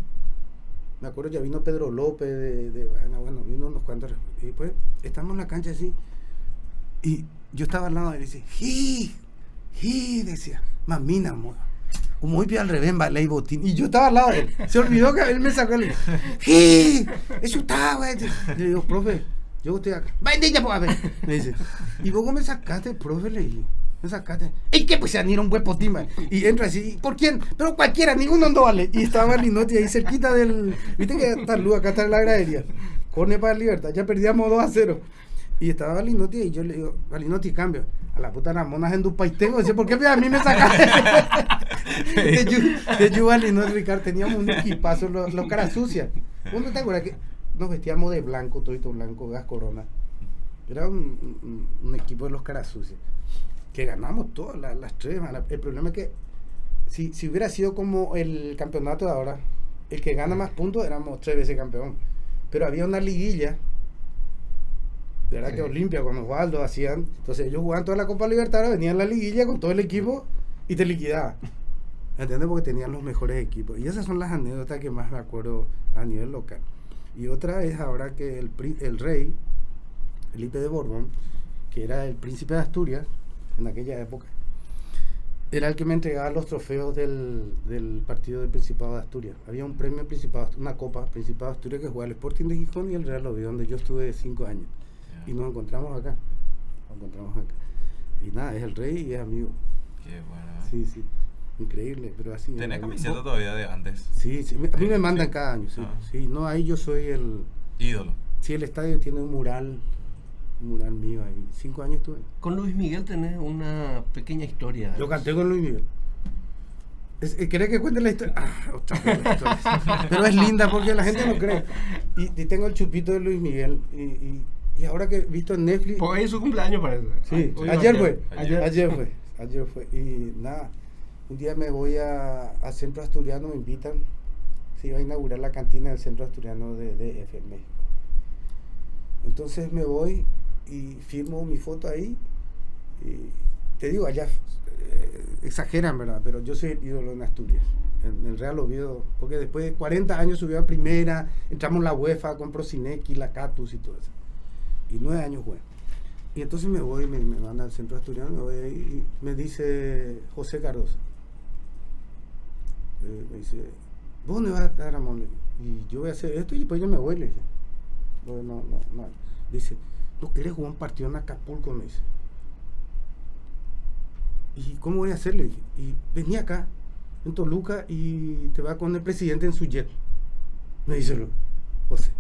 me acuerdo ya vino Pedro López de, de bueno, bueno, vino unos cuantos. Y pues estamos en la cancha así. Y yo estaba al lado de él y dice, ¡Ji! ¡Ji! Decía, mamina, amor. Muy bien al revés, vale, y botín. Y yo estaba al lado de él. Se olvidó que él me sacó el. ¡Ji! Eso está, güey. Le digo, profe, yo estoy acá. ¡Vaya, pues, a ver! Me dice, ¿y vos me sacaste, profe? Le digo. Me sacaste. ¿Y qué? Pues se han un buen potín, man. Y entra así. ¿Por quién? Pero cualquiera, ninguno no vale. Y estaba Linotti ahí cerquita del. ¿Viste que está luz? Acá está la gradería. Corne para libertad. Ya perdíamos 2 a 0. Y estaba Valinotti y yo le digo, Valinotti, cambio. A la puta las monas en Dupaitengo. Dice, ¿por qué a mí me sacaste? de Yu, de Yu Valinotti, Ricardo, teníamos un equipazo, los, los caras sucias. ¿Uno te acuerdas que nos vestíamos de blanco, todito blanco, gas corona? Era un, un, un equipo de los caras sucias. Que ganamos todas las, las tres. man. El problema es que si, si hubiera sido como el campeonato de ahora, el que gana más puntos éramos tres veces campeón. Pero había una liguilla ¿verdad? Que Olimpia con Osvaldo hacían. Entonces ellos jugaban toda la Copa Libertadores, venían a la liguilla con todo el equipo y te liquidaban. ¿Entiendes? Porque tenían los mejores equipos. Y esas son las anécdotas que más me acuerdo a nivel local. Y otra es ahora que el, el rey, Felipe de Borbón, que era el príncipe de Asturias en aquella época, era el que me entregaba los trofeos del, del partido del Principado de Asturias. Había un premio Principado, una copa Principado de Asturias que jugaba el Sporting de Gijón y el Real Oviedo, donde yo estuve cinco años. Y nos encontramos acá. Nos encontramos acá. Y nada, es el rey y es amigo. Qué bueno. Sí, sí. Increíble, pero así. ¿Tenés eh, camiseta todavía de antes? Sí, sí. A mí me mandan sí. cada año, sí. Ah. Sí, no, ahí yo soy el. Ídolo. Sí, el estadio tiene un mural. Un mural mío ahí. Cinco años tuve. Con Luis Miguel tenés una pequeña historia. Yo canté con Luis Miguel. Es- eh, ¿Querés que cuente la historia? Ah, otra vez la historia. Pero es linda porque la gente no cree. Y, y tengo el chupito de Luis Miguel. Y, y, y ahora que he visto en Netflix. Pues es su cumpleaños, parece. Sí, Hoy- ayer fue. Ayer. Ayer. fue. Ayer fue. Y nada, un día me voy a, a Centro Asturiano, me invitan. Se iba a inaugurar la cantina del Centro Asturiano de en México. Entonces me voy y firmo mi foto ahí. Y te digo, allá eh, exageran, ¿verdad? Pero yo soy el ídolo en Asturias. En el Real Oviedo, porque después de 40 años subió a primera, entramos en la UEFA con Prosinecki, la Catus y todo eso. Y nueve años jugué. Y entonces me voy, me, me van al centro asturiano, me voy ahí y me dice José Cardoso. Eh, me dice, ¿vos dónde vas a estar, Ramón? Y yo voy a hacer esto y después yo me voy, le dije. No, no, no. Dice, ¿no querés jugar un partido en Acapulco? Me dice. ¿Y cómo voy a hacer? Le dije. Y vení acá, en Toluca, y te va con el presidente en su jet. Me dice José.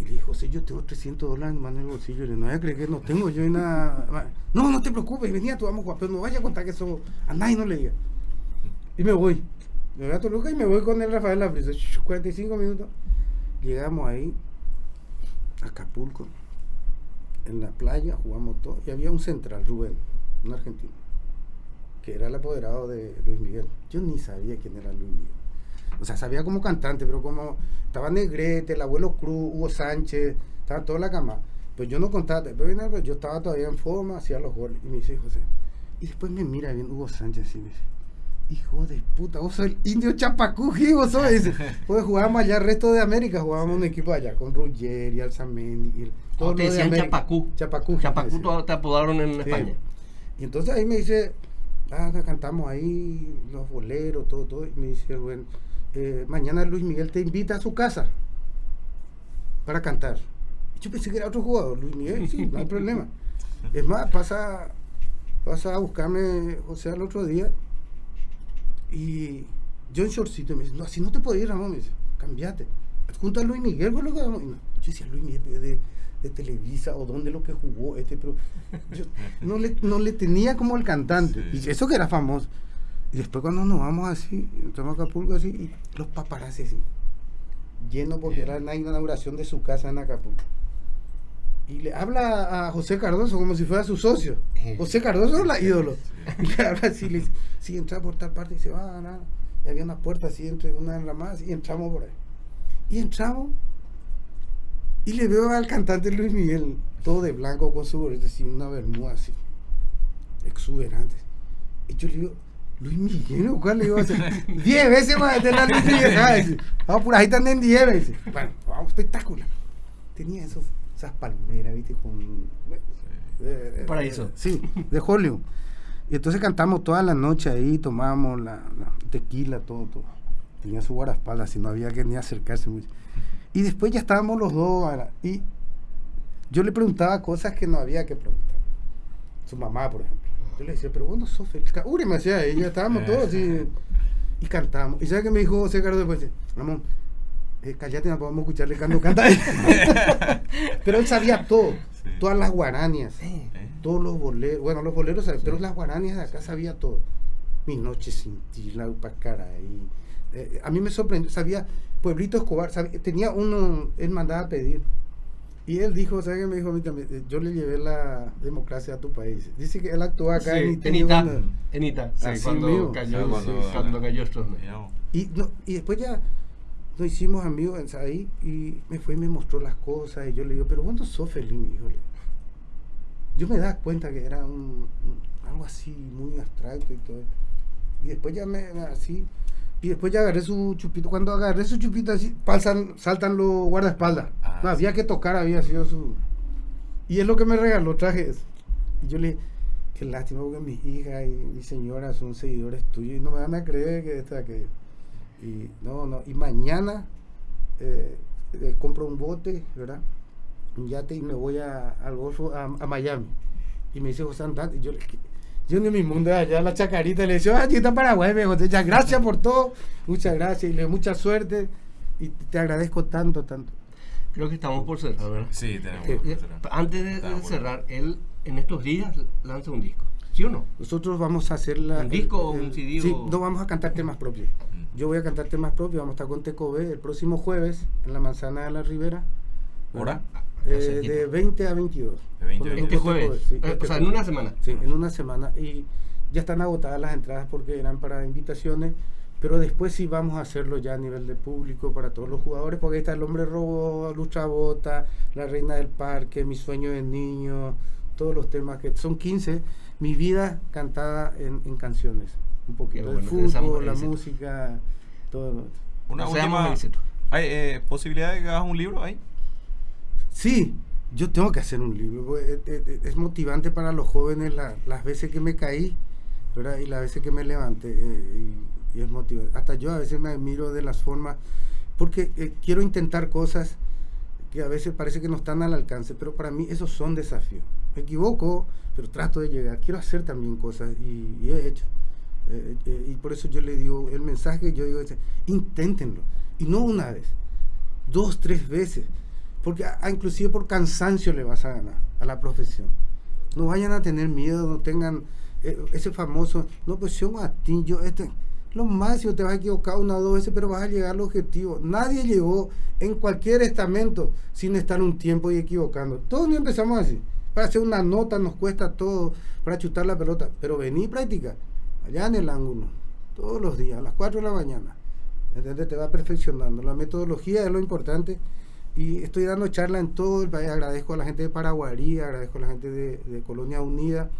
Y le dije, José, yo tengo 300 dólares más en el bolsillo. Le no voy a creer que no tengo yo y nada. más". No, no te preocupes, venía, tú vamos pero no vaya a contar que eso a nadie no le diga. Y me voy. Me voy a Toluca y me voy con el Rafael Labrisa. 45 minutos. Llegamos ahí, a Acapulco, en la playa, jugamos todo. Y había un central, Rubén, un argentino, que era el apoderado de Luis Miguel. Yo ni sabía quién era Luis Miguel. O sea, sabía como cantante, pero como estaba Negrete, el abuelo Cruz, Hugo Sánchez, estaba toda la cama. Pues yo no contaba, algo, yo estaba todavía en forma, hacía los goles. Y me dice, José, y después me mira bien Hugo Sánchez y me dice, hijo de puta, vos sos el indio Chapacú, ¿qué vos sos? Dice, pues jugábamos allá el resto de América, jugábamos un equipo allá, con Ruggeri, Alzamendi, y el- todo Oh, te de decían América. Chapacú. Chapacú. Chapacú te apodaron en Sí. España. Y entonces ahí me dice, ah, cantamos ahí los boleros, todo, todo. Y me dice, bueno, eh, mañana Luis Miguel te invita a su casa para cantar. Yo pensé que era otro jugador, Luis Miguel, sí, no hay problema. Es más, pasa, pasa a buscarme José al otro día y yo en shortcito me dice, no, así no te puedo ir, Ramón, me dice, cambiate. Junto a Luis Miguel, por lo que vamos. Y no, Yo decía, Luis Miguel de, de Televisa o dónde lo que jugó este, pero yo no le, no le tenía como el cantante. Sí. Y eso que era famoso. Y después cuando nos vamos así, entramos a Acapulco así, y los paparazzi así, lleno porque era la inauguración de su casa en Acapulco. Y le habla a José Cardoso como si fuera su socio. José Cardoso es la ídolo. Y le habla así, le dice, sí, entra por tal parte y se va, nada. Y había una puerta así entre una enramada y entramos por ahí. Y entramos y le veo al cantante Luis Miguel, todo de blanco con su gorrito así, una bermuda así, exuberante. Y yo le digo, Luis Miguel, ¿cuál le iba a hacer? Diez veces más de la Luis Miguel. Vamos por ahí también diez veces. Bueno, vamos, espectacular. Tenía esos, esas palmeras, ¿viste? Con. Eh, Paraíso. sí, de Hollywood. Y entonces cantamos toda la noche ahí, tomamos la, tequila, todo, todo. Tenía su guardaespaldas, y no había que ni acercarse mucho. Y después ya estábamos los dos, y yo le preguntaba cosas que no había que preguntar. Su mamá, por ejemplo. Yo le decía, pero vos no sos feliz. Uri me decía, y ya estábamos todos así. Y cantamos. ¿Y sabes qué me dijo José Carlos después? Ramón, eh, callate, no podemos escucharle cuando canta. pero él sabía todo. Todas las guaranias. Todos los boleros. Bueno, los boleros, pero las guaranias de acá sabía todo. Mi noche sin ti, la upacara. Y, eh, a mí me sorprendió. Sabía, Pueblito Escobar, tenía uno, él mandaba a pedir y él dijo, ¿sabes qué me dijo a mí también? Eh, yo le llevé la democracia a tu país. Dice que él actuó acá en, Ita. En Ita, sí, cuando, cayó, cuando, cayó y, no, y después ya nos hicimos amigos ahí y me fue y me mostró las cosas y yo le digo, pero ¿cuándo sos feliz, mi hijo? Yo me da cuenta que era un, algo así muy abstracto y todo. Y después ya me así y después ya agarré su chupito. Cuando agarré su chupito así, pasan, saltan los guardaespaldas. Ah, no, había que tocar, había sido su. Y es lo que me regaló, trajes. Y yo le dije, qué lástima porque mi hija y mi señora son seguidores tuyos y no me van a creer que esta que. Y no, no. Y mañana eh, eh, compro un bote, ¿verdad? Un yate y me voy a, al Golfo, a, Miami. Y me dice José Andante, y yo le dije, yo en mi mundo allá la chacarita le decía, ah, está Paraguay, me muchas gracias por todo, muchas gracias y le mucha suerte y te agradezco tanto, tanto. Creo que estamos por cerrar, ¿verdad? Sí, tenemos eh, que cerrar. Antes de, cerrar, él en estos días lanza un disco, ¿sí o no? Nosotros vamos a hacer la... ¿Un disco o un CD? Sí, no vamos a cantar temas propios. Mm. Yo voy a cantar temas propios, vamos a estar con Tecobe el próximo jueves en la Manzana de la Ribera. ¿Hora? Eh, de 20 a 22. De 20 a 22. jueves. Sí, eh, o sea, en una semana. Sí, en una semana. Y ya están agotadas las entradas porque eran para invitaciones. Pero después sí vamos a hacerlo ya a nivel de público para todos los jugadores, porque ahí está el hombre robo, Lucha Bota, la reina del parque, mi sueño de niño, todos los temas que son 15, mi vida cantada en, en canciones. Un poquito el fútbol, la música, todo. Una última, ¿Hay eh, posibilidad de que hagas un libro ahí? Sí, yo tengo que hacer un libro. Eh, eh, eh, es, motivante para los jóvenes las veces que me caí ¿verdad? y las veces que me levanté. y, es motivante. Hasta yo a veces me admiro de las formas, porque quiero intentar cosas que a veces parece que no están al alcance, pero para mí esos son desafíos. Me equivoco, pero trato de llegar. Quiero hacer también cosas y, he hecho. y por eso yo le digo, el mensaje yo digo, inténtenlo. Y no una vez, dos, tres veces porque inclusive por cansancio le vas a ganar a la profesión. No vayan a tener miedo, no tengan eh, ese famoso, no, pues yo a ti, yo, este, lo máximo te vas a equivocar una o dos veces, pero vas a llegar al objetivo. Nadie llegó en cualquier estamento sin estar un tiempo y equivocando. Todos no empezamos así. Para hacer una nota nos cuesta todo, para chutar la pelota, pero vení y allá en el ángulo, todos los días, a las 4 de la mañana. ¿Entendés? Te va perfeccionando. La metodología es lo importante y estoy dando charla en todo el país. Agradezco a la gente de Paraguarí, agradezco a la gente de, Colonia Unida,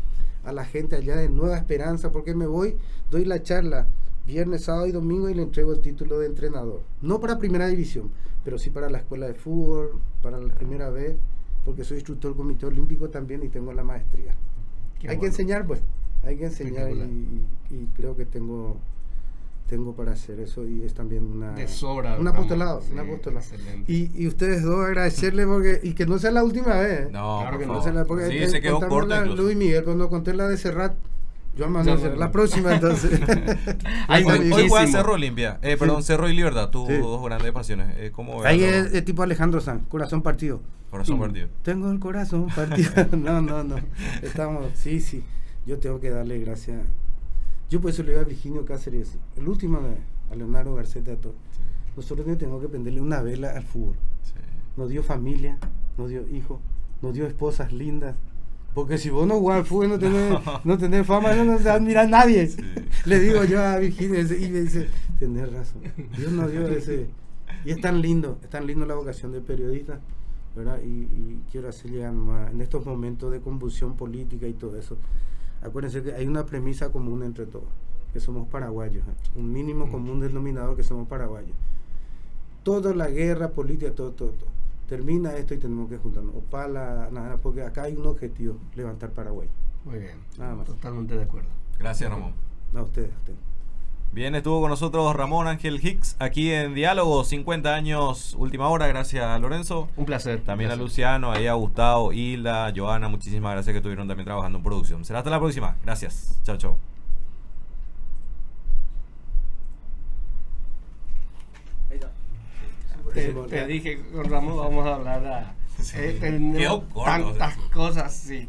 a la gente allá de Nueva Esperanza, porque me voy, doy la charla viernes, sábado y domingo y le entrego el título de entrenador. No para primera división, pero sí para la escuela de fútbol, para la primera vez, porque soy instructor del Comité Olímpico también y tengo la maestría. hay que enseñar, pues, hay que enseñar y creo que tengo tengo para hacer eso y es también una de sobra un apostolado, y, y, ustedes dos agradecerle porque y que no sea la última vez no claro que no. sea la porque sí, se quedó corta Luis Miguel cuando conté la de Serrat yo a la próxima entonces. Hoy, hoy juega Cerro Olimpia. Eh, perdón Cerro y Libertad tus dos grandes pasiones. Eh, ¿cómo ahí es, tipo Alejandro San corazón partido. Corazón partido. Tengo el corazón partido. No no no. Estamos sí sí. Yo tengo que darle gracias yo por eso le digo a Virginio Cáceres, el último a Leonardo Garceta todo. Nosotros tenemos que prenderle una vela al fútbol. Nos dio familia, nos dio hijos, nos dio esposas lindas. Porque si vos no jugás al fútbol, no tenés, no tenés fama, no te admira nadie. Le digo yo a Virginia y me dice, tenés razón. Dios nos dio ese. Y es tan lindo, es tan lindo la vocación de periodista, ¿verdad? Y, quiero hacer llegar en estos momentos de convulsión política y todo eso acuérdense que hay una premisa común entre todos. que somos paraguayos, ¿eh? un mínimo Mm. común denominador que somos paraguayos. Toda la guerra política, todo, todo, todo. Termina esto y tenemos que juntarnos. O para nada, porque acá hay un objetivo, levantar Paraguay. Muy bien. Nada más. Totalmente de acuerdo. Gracias, Ramón. A ustedes, a ustedes. Bien, estuvo con nosotros Ramón Ángel Hicks aquí en Diálogo, 50 años, última hora, gracias a Lorenzo. Un placer. También a. Luciano, ahí a Gustavo, Hilda, Joana, muchísimas gracias que estuvieron también trabajando en producción. Será hasta la próxima. Gracias. Chao, chao. Te, te dije con Ramón vamos a hablar a, Sí. eh, tantas cosas, sí.